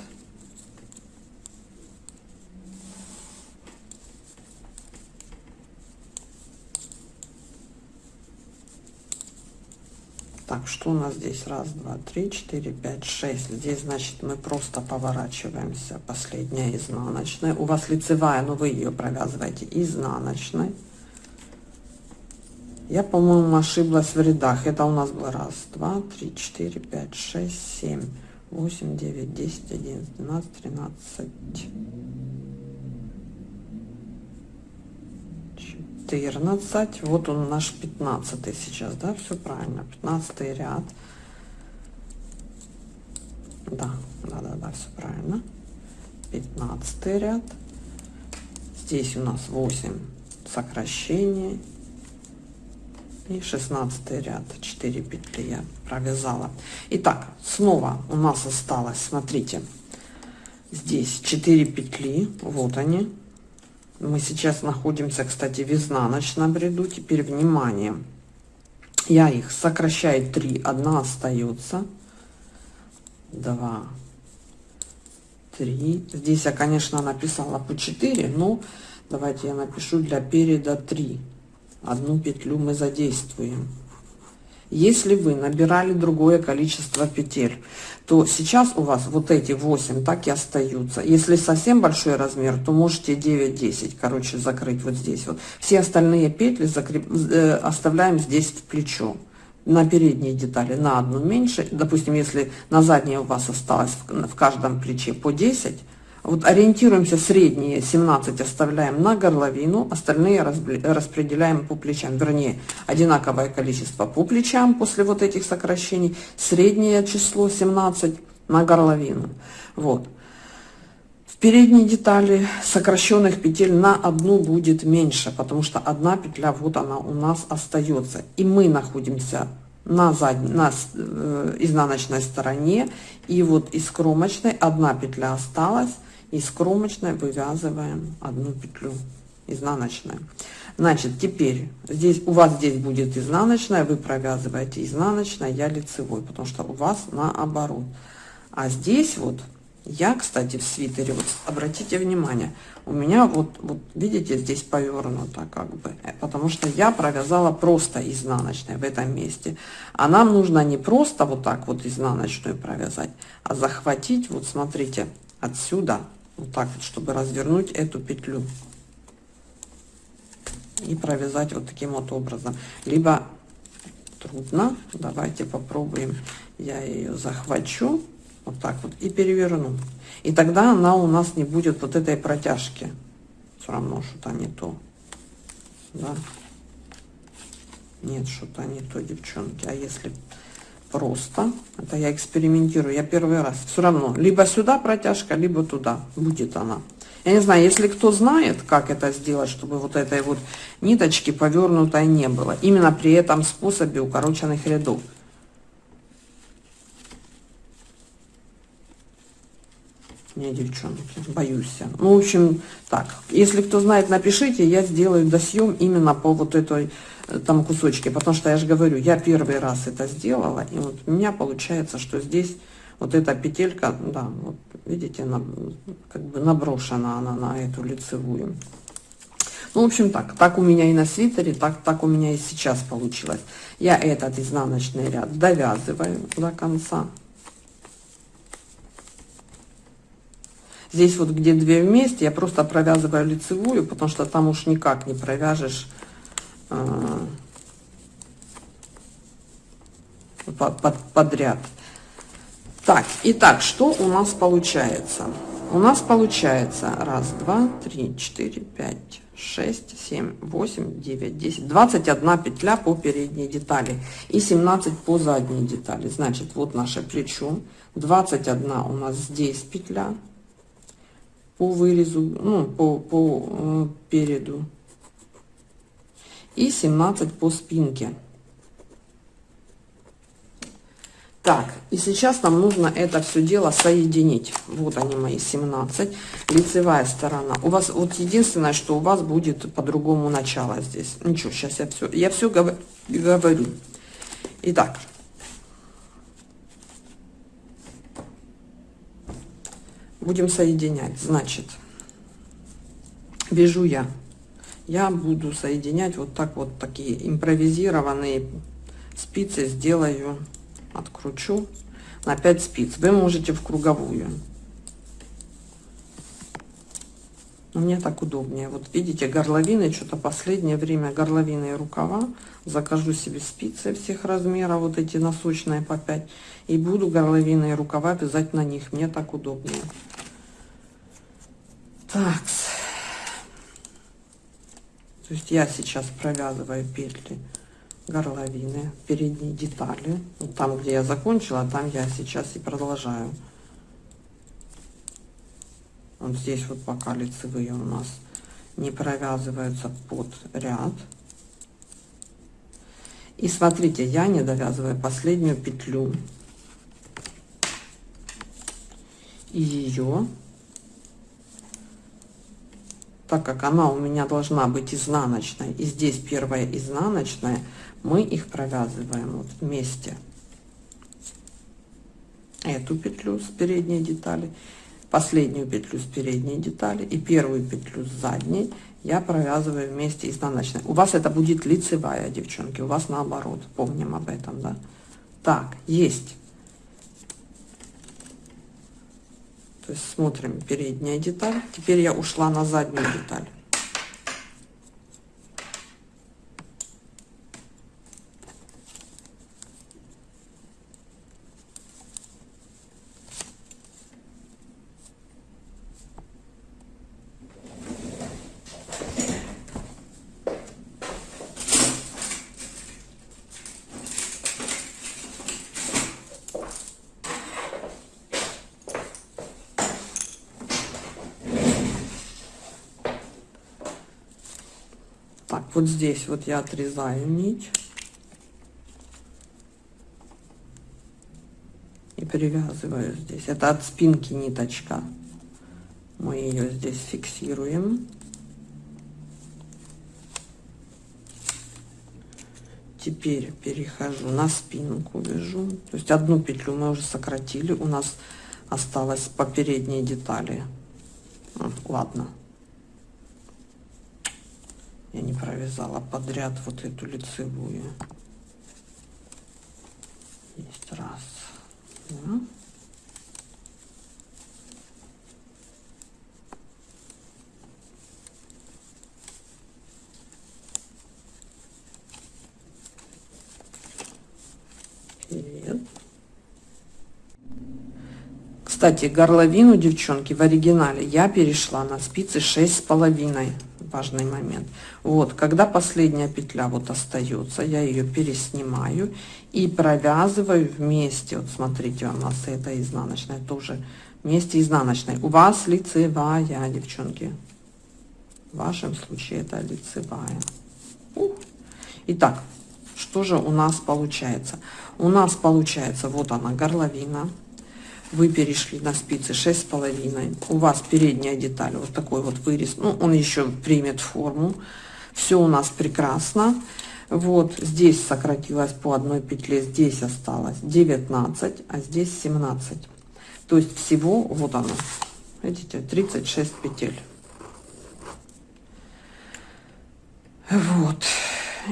Так, что у нас здесь? Раз, два, три, четыре, пять, шесть. Здесь, значит, мы просто поворачиваемся. Последняя изнаночная. У вас лицевая, но вы ее провязываете изнаночной. Я, по-моему, ошиблась в рядах. Это у нас было раз, два, три, четыре, пять, шесть, семь, восемь, девять, десять, одиннадцать, двенадцать, тринадцать. 14 вот он наш 15 сейчас да все правильно 15 ряд. Да да да да все правильно. 15 ряд. Здесь у нас 8 сокращений. И 16 ряд 4 петли я провязала. Итак, снова у нас осталось смотрите здесь 4 петли вот они мы сейчас находимся, кстати, в изнаночном ряду. Теперь внимание. Я их сокращаю 3, одна остается. 2, 3. Здесь я, конечно, написала по 4, но давайте я напишу для переда 3. Одну петлю мы задействуем. Если вы набирали другое количество петель, то сейчас у вас вот эти 8 так и остаются. Если совсем большой размер, то можете 9-10, короче, закрыть вот здесь вот. Все остальные петли закреп... э, оставляем здесь в плечо на передние детали на одну меньше. Допустим, если на задней у вас осталось в, каждом плече по 10, вот ориентируемся средние 17 оставляем на горловину, остальные распределяем по плечам. Вернее, одинаковое количество по плечам после вот этих сокращений, среднее число 17 на горловину. Вот. В передней детали сокращенных петель на одну будет меньше, потому что одна петля, вот она у нас остается. И мы находимся на, задней, на э, изнаночной стороне, и вот из кромочной одна петля осталась, из кромочной вывязываем одну петлю изнаночная значит теперь здесь у вас здесь будет изнаночная вы провязываете изнаночная я лицевой потому что у вас наоборот. А здесь вот я, кстати, в свитере, вот обратите внимание, у меня вот, вот видите, здесь повернуто как бы, э, потому что я провязала просто изнаночной в этом месте. А нам нужно не просто вот так вот изнаночную провязать, а захватить, вот смотрите, отсюда, вот так вот, чтобы развернуть эту петлю. И провязать вот таким вот образом. Либо трудно, давайте попробуем, я ее захвачу вот так вот и переверну и тогда она у нас не будет вот этой протяжки все равно что-то не то да нет что-то не то девчонки а если просто. Это я экспериментирую я первый раз. Все равно либо сюда протяжка либо туда. Будет она. Я не знаю если кто знает как это сделать чтобы вот этой вот ниточки повернутой не было. Именно при этом способе укороченных рядов. Не, девчонки, боюсь. Ну, в общем, так, если кто знает, напишите, я сделаю досъем именно по вот этой там кусочке, потому что я же говорю, я первый раз это сделала, и вот у меня получается, что здесь вот эта петелька, да, вот видите, она как бы наброшена она на эту лицевую. Ну, в общем, так, так у меня и на свитере, так, так у меня и сейчас получилось. Я этот изнаночный ряд довязываю до конца. Здесь вот где две вместе, я просто провязываю лицевую, потому что там уж никак не провяжешь подряд. Так, итак, что у нас получается? У нас получается раз, два, три, четыре, пять, шесть, семь, восемь, девять, десять, двадцать одна петля по передней детали и 17 по задней детали. Значит, вот наше плечо, 21 у нас здесь петля, по вырезу, ну, по, по э, переду. И 17 по спинке. Так, и сейчас нам нужно это все дело соединить. Вот они мои 17. Лицевая сторона. У вас вот единственное, что у вас будет по-другому начало здесь. Ничего, сейчас я все, я все говорю. Итак, будем соединять значит вяжу я я буду соединять вот так вот такие импровизированные спицы сделаю откручу на 5 спиц. Вы можете в круговую. Мне так удобнее. Вот видите горловины что-то последнее время горловины и рукава. Закажу себе спицы всех размеров вот эти носочные по 5 и буду горловины и рукава вязать на них. Мне так удобнее. Так. То есть я сейчас провязываю петли горловины, передние детали. Вот там, где я закончила, там я сейчас и продолжаю. Вот здесь вот пока лицевые у нас не провязываются под ряд. И смотрите, я не довязываю последнюю петлю. И ее так как она у меня должна быть изнаночной, и здесь первая изнаночная, мы их провязываем вот вместе. Эту петлю с передней детали, последнюю петлю с передней детали и первую петлю с задней я провязываю вместе изнаночной. У вас это будет лицевая, девчонки, у вас наоборот, помним об этом, да. Так, есть. То есть смотрим передняя деталь. Теперь я ушла на заднюю деталь. Вот здесь вот я отрезаю нить и привязываю здесь. Это от спинки ниточка. Мы ее здесь фиксируем. Теперь перехожу на спинку вяжу. То есть одну петлю мы уже сократили. У нас осталось по передней детали. Ладно я не провязала подряд вот эту лицевую. Есть раз. Два. Кстати, горловину, девчонки, в оригинале я перешла на спицы шесть с половиной важный момент. Вот, когда последняя петля вот остается, я ее переснимаю и провязываю вместе. Вот смотрите, у нас это изнаночная тоже вместе изнаночной. У вас лицевая, девчонки. В вашем случае это лицевая. Итак, что же у нас получается? У нас получается вот она горловина вы перешли на спицы шесть с половиной. У вас передняя деталь вот такой вот вырез. Ну он еще примет форму. Все у нас прекрасно. Вот здесь сократилось по одной петле здесь осталось 19 а здесь 17 то есть всего вот оно видите 36 петель. Вот.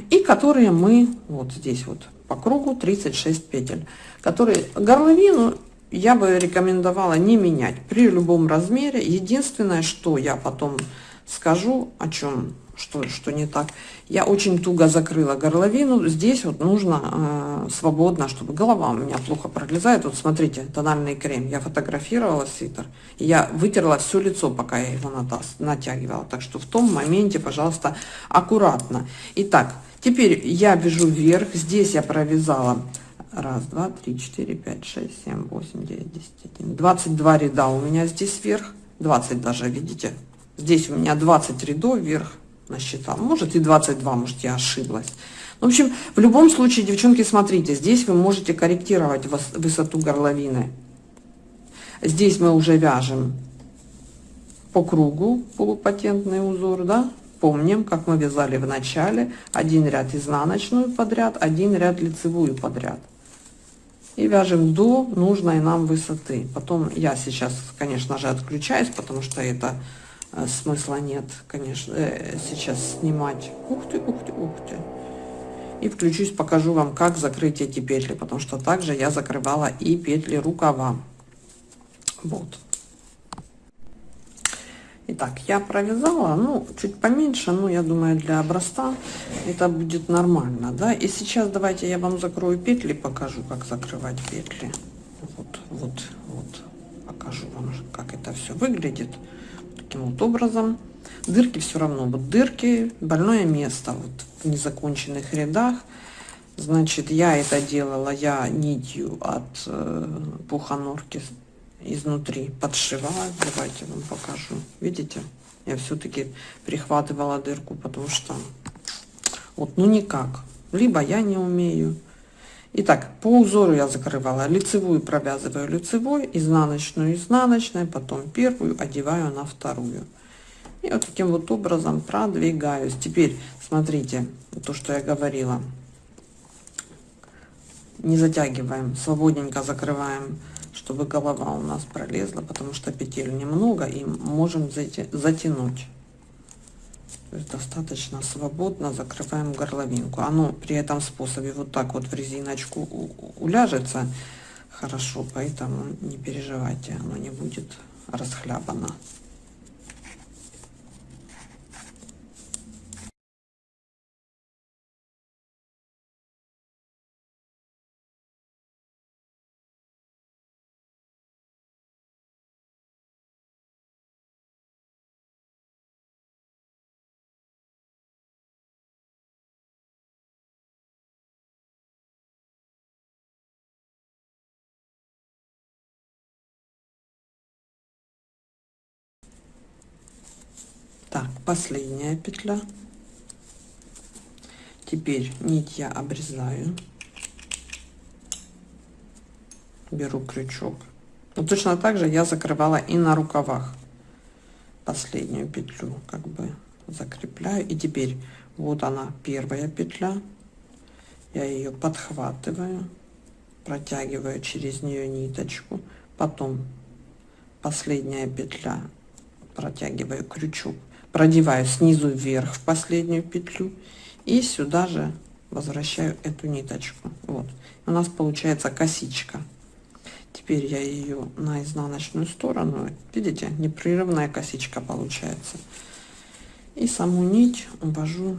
И которые мы вот здесь вот по кругу 36 петель которые горловину я бы рекомендовала не менять при любом размере. Единственное, что я потом скажу, о чем, что, что не так. Я очень туго закрыла горловину. Здесь вот нужно э, свободно, чтобы голова у меня плохо пролезает. Вот смотрите, тональный крем. Я фотографировала свитер. Я вытерла все лицо, пока я его натягивала. Так что в том моменте, пожалуйста, аккуратно. Итак, теперь я вяжу вверх. Здесь я провязала Раз, два, три, четыре, пять, шесть, семь, восемь, девять, десять, один. Двадцать два ряда у меня здесь вверх. Двадцать даже, видите? Здесь у меня 20 рядов вверх насчитал. Может и 22, может я ошиблась. В общем, в любом случае, девчонки, смотрите, здесь вы можете корректировать высоту горловины. Здесь мы уже вяжем по кругу полупатентный узор, да? Помним, как мы вязали в начале. Один ряд изнаночную подряд, один ряд лицевую подряд и вяжем до нужной нам высоты. Потом я сейчас, конечно же, отключаюсь, потому что это э, смысла нет, конечно, э, сейчас снимать. Ух ты, ух ты, ух ты. И включусь, покажу вам, как закрыть эти петли, потому что также я закрывала и петли рукава. Вот. Итак, я провязала, ну, чуть поменьше, но я думаю, для образца это будет нормально, да. И сейчас давайте я вам закрою петли, покажу, как закрывать петли. Вот, вот, вот, покажу вам, как это все выглядит. Таким вот образом. Дырки все равно, вот дырки, больное место, вот в незаконченных рядах. Значит, я это делала, я нитью от э, пуханорки изнутри подшиваю давайте вам покажу видите я все-таки прихватывала дырку потому что вот ну никак либо я не умею Итак, по узору я закрывала лицевую, провязываю лицевой, изнаночную, изнаночной, потом первую одеваю на вторую. И вот таким вот образом продвигаюсь. Теперь смотрите, то, что я говорила. Не затягиваем, свободненько закрываем чтобы голова у нас пролезла, потому что петель немного и можем затянуть. То есть достаточно свободно закрываем горловинку. Оно при этом способе вот так вот в резиночку уляжется хорошо, поэтому не переживайте, оно не будет расхлябано. Последняя петля. Теперь нить я обрезаю. Беру крючок. Но ну, точно так же я закрывала и на рукавах последнюю петлю как бы закрепляю. И теперь вот она первая петля. Я ее подхватываю протягиваю через нее ниточку. Потом последняя петля протягиваю крючок продеваю снизу вверх в последнюю петлю и сюда же возвращаю эту ниточку. Вот. У нас получается косичка. Теперь я ее на изнаночную сторону. Видите непрерывная косичка получается. И саму нить увожу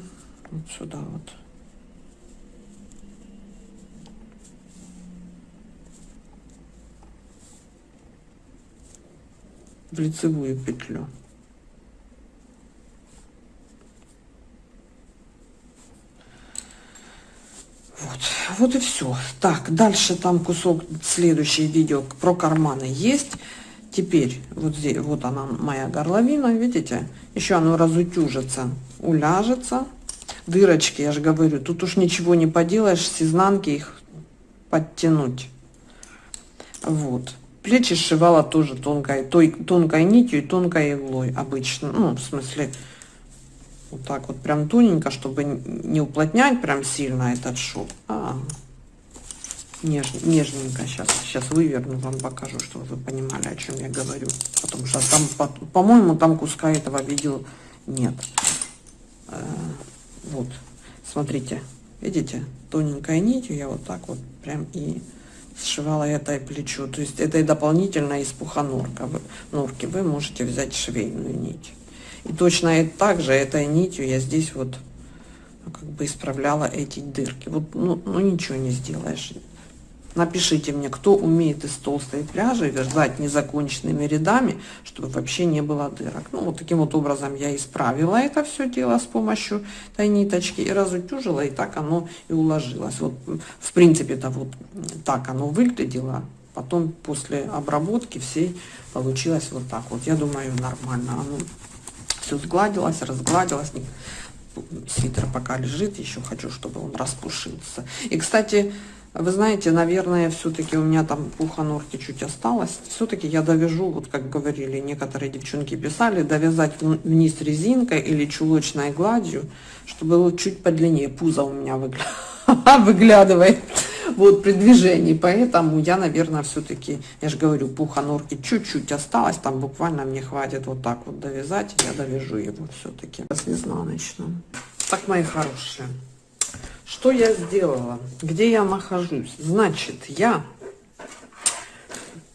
вот сюда вот. В лицевую петлю Вот, и все. Так, дальше там кусок, следующее видео про карманы есть. Теперь вот здесь, вот она моя горловина, видите? Еще оно разутюжится, уляжется. Дырочки, я же говорю, тут уж ничего не поделаешь, с изнанки их подтянуть. Вот. Плечи сшивала тоже тонкой, той, тонкой нитью и тонкой иглой обычно. Ну, в смысле, вот так вот прям тоненько, чтобы не уплотнять прям сильно этот шов, а неж, нежненько. Сейчас, сейчас выверну, вам покажу, чтобы вы понимали, о чем я говорю. Потому что там, по-моему, там куска этого видел нет. Э, вот, смотрите, видите, тоненькой нитью я вот так вот прям и сшивала это плечо. То есть это и дополнительно из пухонорка. Вы, норки вы можете взять швейную нить. И точно и так же этой нитью я здесь вот ну, как бы исправляла эти дырки. Вот, ну, ну ничего не сделаешь. Напишите мне, кто умеет из толстой пряжи вязать незаконченными рядами, чтобы вообще не было дырок. Ну, вот таким вот образом я исправила это все дело с помощью этой ниточки и разутюжила, и так оно и уложилось. Вот, в принципе-то вот так оно выглядело. Потом после обработки всей получилось вот так вот. Я думаю, нормально. Оно все сгладилось, разгладилось. Свитер пока лежит, еще хочу, чтобы он распушился. И, кстати, вы знаете, наверное, все-таки у меня там пуха норки чуть осталось. Все-таки я довяжу, вот как говорили, некоторые девчонки писали, довязать вниз резинкой или чулочной гладью, чтобы было чуть подлиннее. Пузо у меня выглядывает вот при движении. Поэтому я, наверное, все-таки, я же говорю, пуха норки чуть-чуть осталось. Там буквально мне хватит вот так вот довязать. Я довяжу его все-таки с изнаночным. Так, мои хорошие, что я сделала? Где я нахожусь? Значит, я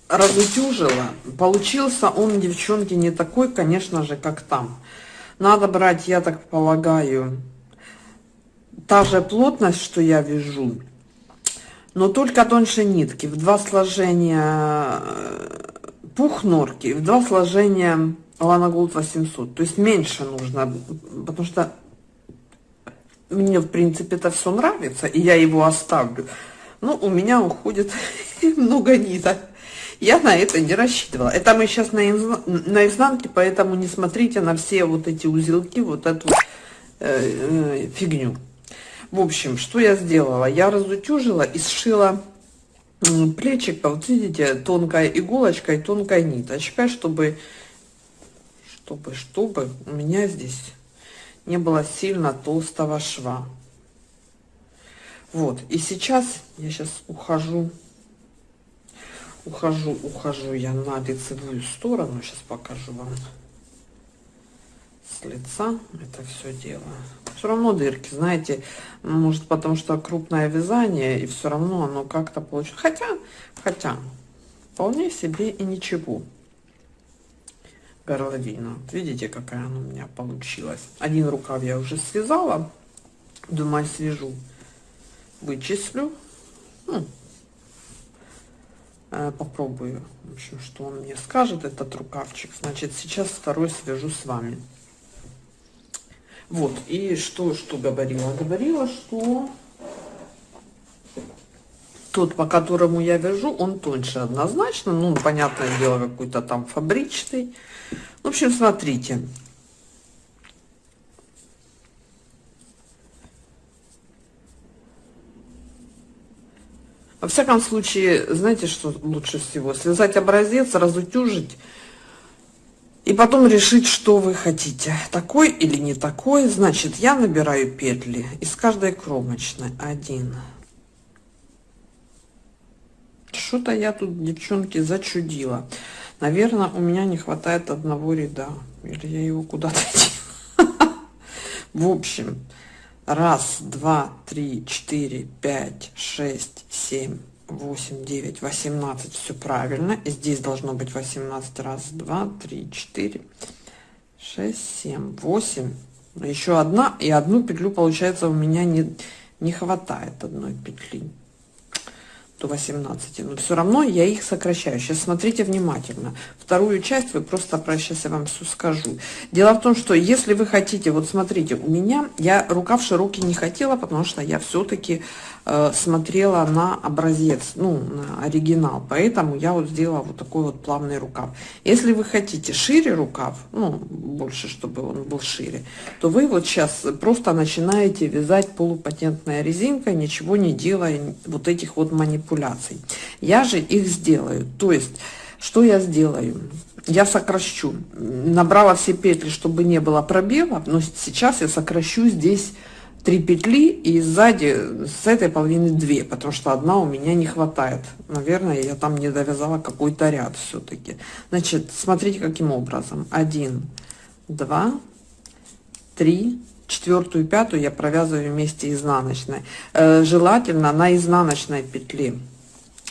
разутюжила. Получился он, девчонки, не такой, конечно же, как там. Надо брать, я так полагаю, та же плотность, что я вяжу, но только тоньше нитки, в два сложения э, пух норки, в два сложения Лана Голд 800. То есть меньше нужно, потому что мне, в принципе, это все нравится, и я его оставлю. Но у меня уходит много ниток. Я на это не рассчитывала. Это мы сейчас на, на изнанке, поэтому не смотрите на все вот эти узелки, вот эту э, э, фигню. В общем, что я сделала? Я разутюжила и сшила плечик, вот видите, тонкой иголочкой, тонкой ниточкой, чтобы, чтобы, чтобы у меня здесь не было сильно толстого шва. Вот, и сейчас я сейчас ухожу ухожу, ухожу я на лицевую сторону. Сейчас покажу вам с лица это все дело. Все равно дырки, знаете, может потому что крупное вязание, и все равно оно как-то получится. Хотя, хотя, вполне себе и ничего. Горловина. Видите, какая она у меня получилась. Один рукав я уже связала. Думаю, свяжу. Вычислю. Ну, э, попробую. В общем, что он мне скажет, этот рукавчик. Значит, сейчас второй свяжу с вами. Вот, и что, что говорила? Говорила, что тот, по которому я вяжу, он тоньше однозначно. Ну, понятное дело, какой-то там фабричный. В общем, смотрите. Во всяком случае, знаете, что лучше всего? Связать образец, разутюжить и потом решить, что вы хотите. Такой или не такой. Значит, я набираю петли из каждой кромочной. Один. Что-то я тут, девчонки, зачудила. Наверное, у меня не хватает одного ряда. Или я его куда-то В общем, раз, два, три, четыре, пять, шесть, семь, 8, 9, 18, все правильно. И здесь должно быть 18. Раз, два, три, четыре, шесть, семь, восемь. Еще одна. И одну петлю, получается, у меня не, не хватает одной петли до 18 но все равно я их сокращаю сейчас смотрите внимательно вторую часть вы просто про сейчас я вам все скажу дело в том что если вы хотите вот смотрите у меня я рукав широкий не хотела потому что я все-таки смотрела на образец, ну, на оригинал. Поэтому я вот сделала вот такой вот плавный рукав. Если вы хотите шире рукав, ну, больше, чтобы он был шире, то вы вот сейчас просто начинаете вязать полупатентной резинкой, ничего не делая вот этих вот манипуляций. Я же их сделаю. То есть, что я сделаю? Я сокращу. Набрала все петли, чтобы не было пробелов, но сейчас я сокращу здесь три петли и сзади с этой половины две, потому что одна у меня не хватает. Наверное, я там не довязала какой-то ряд все-таки. Значит, смотрите, каким образом. Один, два, три, четвертую, пятую я провязываю вместе изнаночной. Э, желательно на изнаночной петле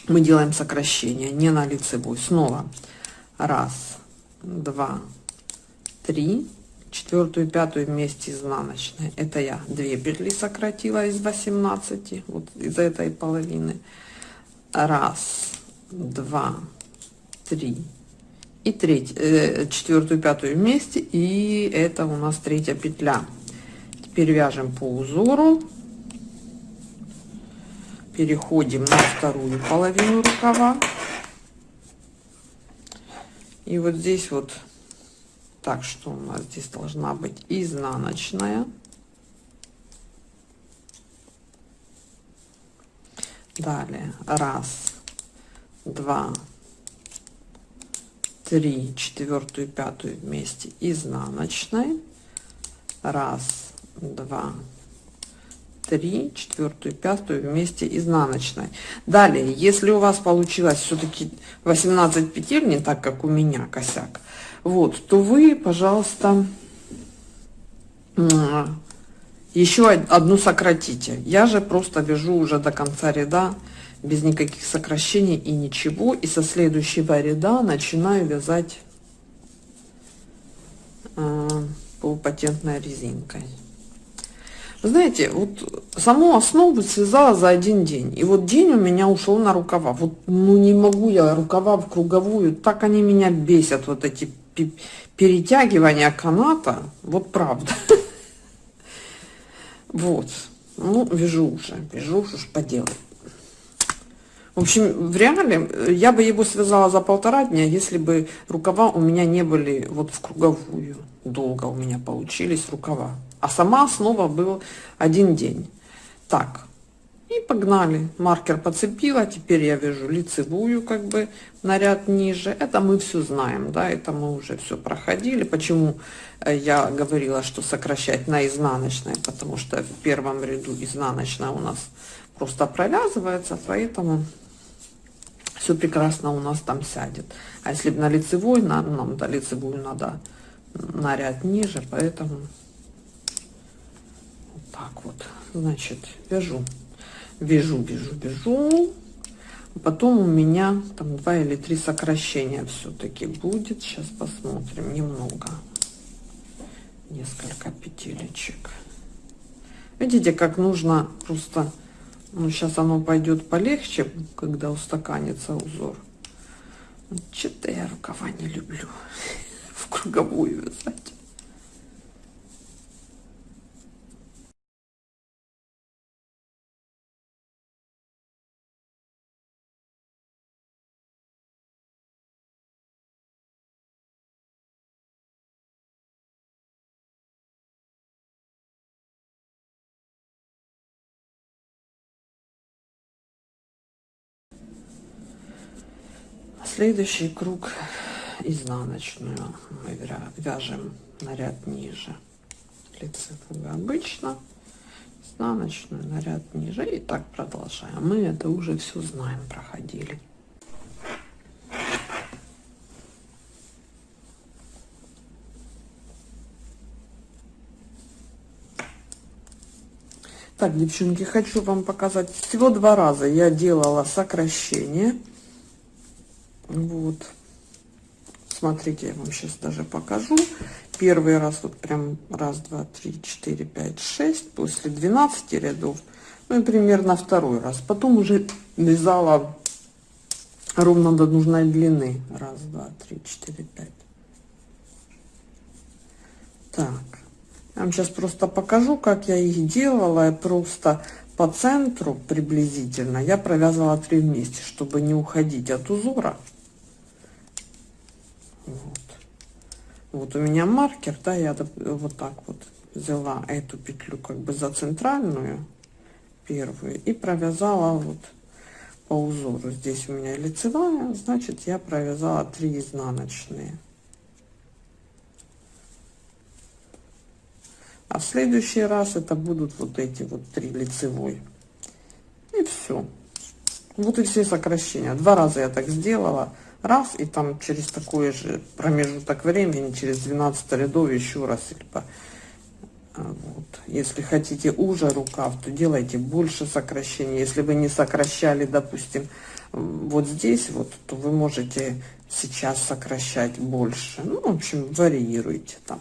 мы делаем сокращение, не на лицевой. Снова раз, два, три, четвертую пятую вместе изнаночной. Это я две петли сократила из 18 вот из этой половины. Раз два три. И треть э, четвертую пятую вместе и это у нас третья петля. Теперь вяжем по узору. Переходим на вторую половину рукава. И вот здесь вот так что у нас здесь должна быть? Изнаночная. Далее. Раз два три четвертую пятую вместе. Изнаночной. Раз два три четвертую пятую вместе изнаночной. Далее если у вас получилось все-таки 18 петель не так как у меня косяк вот, то вы, пожалуйста, еще одну сократите. Я же просто вяжу уже до конца ряда без никаких сокращений и ничего. И со следующего ряда начинаю вязать э, полупатентной резинкой. Знаете, вот саму основу связала за один день. И вот день у меня ушел на рукава. Вот ну не могу я рукава в круговую. Так они меня бесят, вот эти перетягивания каната, вот правда. Вот. Ну, вяжу уже, вяжу уже поделать. В общем, в реале я бы его связала за полтора дня, если бы рукава у меня не были вот в круговую. Долго у меня получились рукава. А сама основа был один день. Так, и погнали. Маркер подцепила, теперь я вяжу лицевую как бы на ряд ниже. Это мы все знаем, да, это мы уже все проходили. Почему э, я говорила, что сокращать на изнаночной, потому что в первом ряду изнаночная у нас просто провязывается, поэтому все прекрасно у нас там сядет. А если на лицевой, нам, нам до лицевую надо на ряд ниже, поэтому вот так вот. Значит, вяжу, вяжу, вяжу, вяжу. Потом у меня там два или три сокращения все-таки будет. Сейчас посмотрим немного. Несколько петелечек. Видите, как нужно просто... Ну, сейчас оно пойдет полегче, когда устаканится узор. Что-то я рукава не люблю в круговую вязать. Следующий круг изнаночную мы вяжем на ряд ниже лицевую обычно. Изнаночную на ряд ниже. И так продолжаем. Мы это уже все знаем проходили. Так девчонки хочу вам показать. Всего два раза я делала сокращение вот. Смотрите я вам сейчас даже покажу. Первый раз вот прям раз два три четыре пять шесть после 12 рядов. Ну и примерно второй раз. Потом уже вязала ровно до нужной длины. Раз два три четыре пять. Так. Я вам сейчас просто покажу как я их делала. Я просто по центру приблизительно я провязывала три вместе чтобы не уходить от узора вот. Вот у меня маркер, да, я вот так вот взяла эту петлю как бы за центральную, первую, и провязала вот по узору. Здесь у меня лицевая, значит, я провязала 3 изнаночные. А в следующий раз это будут вот эти вот три лицевой. И все. Вот и все сокращения. Два раза я так сделала раз, и там через такой же промежуток времени, через 12 рядов еще раз, либо а, вот. Если хотите уже рукав, то делайте больше сокращений. Если вы не сокращали, допустим, вот здесь, вот, то вы можете сейчас сокращать больше. Ну, в общем, варьируйте там.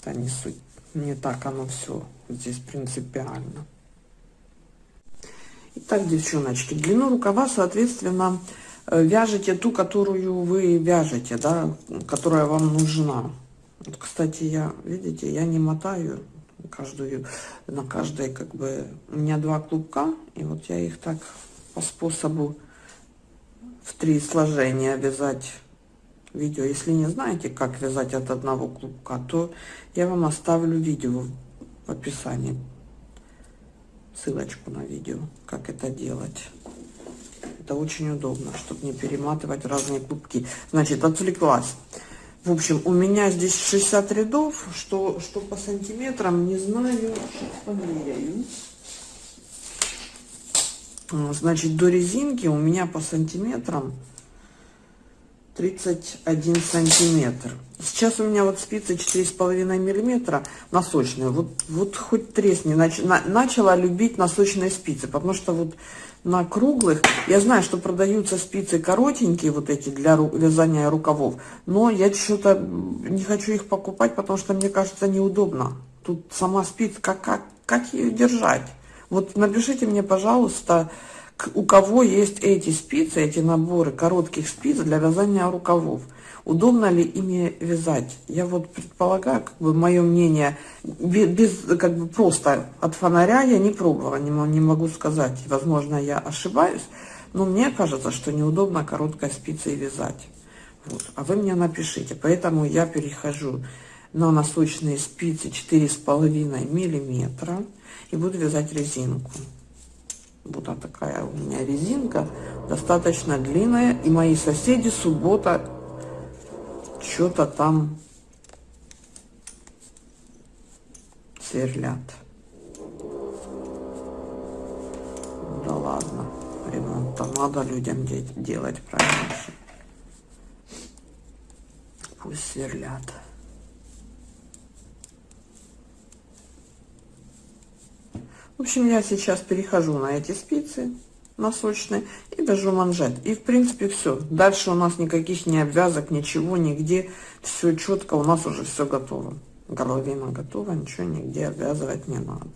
Это не суть. Не так оно все здесь принципиально. Итак, девчоночки, длину рукава, соответственно, вяжете ту, которую вы вяжете, да, которая вам нужна. Вот, кстати, я, видите, я не мотаю каждую, на каждой, как бы, у меня два клубка, и вот я их так по способу в три сложения вязать видео. Если не знаете, как вязать от одного клубка, то я вам оставлю видео в описании, ссылочку на видео, как это делать. Это очень удобно, чтобы не перематывать разные клубки. Значит, отвлеклась. В общем, у меня здесь 60 рядов, что, что по сантиметрам, не знаю, сейчас померяю. А, значит, до резинки у меня по сантиметрам 31 сантиметр. Сейчас у меня вот спицы 4,5 миллиметра носочные. Вот, вот хоть тресни. Нач, на, начала любить носочные спицы, потому что вот на круглых, я знаю, что продаются спицы коротенькие, вот эти для вязания рукавов, но я что-то не хочу их покупать, потому что мне кажется неудобно. Тут сама спица, как, как, как ее держать? Вот напишите мне, пожалуйста, у кого есть эти спицы, эти наборы коротких спиц для вязания рукавов. Удобно ли ими вязать? Я вот предполагаю, как бы мое мнение, без, как бы просто от фонаря я не пробовала, не, не могу сказать. Возможно, я ошибаюсь, но мне кажется, что неудобно короткой спицей вязать. Вот. А вы мне напишите. Поэтому я перехожу на носочные спицы 4,5 миллиметра и буду вязать резинку. Вот такая у меня резинка, достаточно длинная. И мои соседи суббота что-то там сверлят. Да ладно, ремонт. работа. Надо людям де делать правильно. Пусть сверлят. В общем, я сейчас перехожу на эти спицы носочные и вяжу манжет. И, в принципе, все. Дальше у нас никаких не обвязок, ничего, нигде. Все четко, у нас уже все готово. Горловина готова, ничего нигде обвязывать не надо.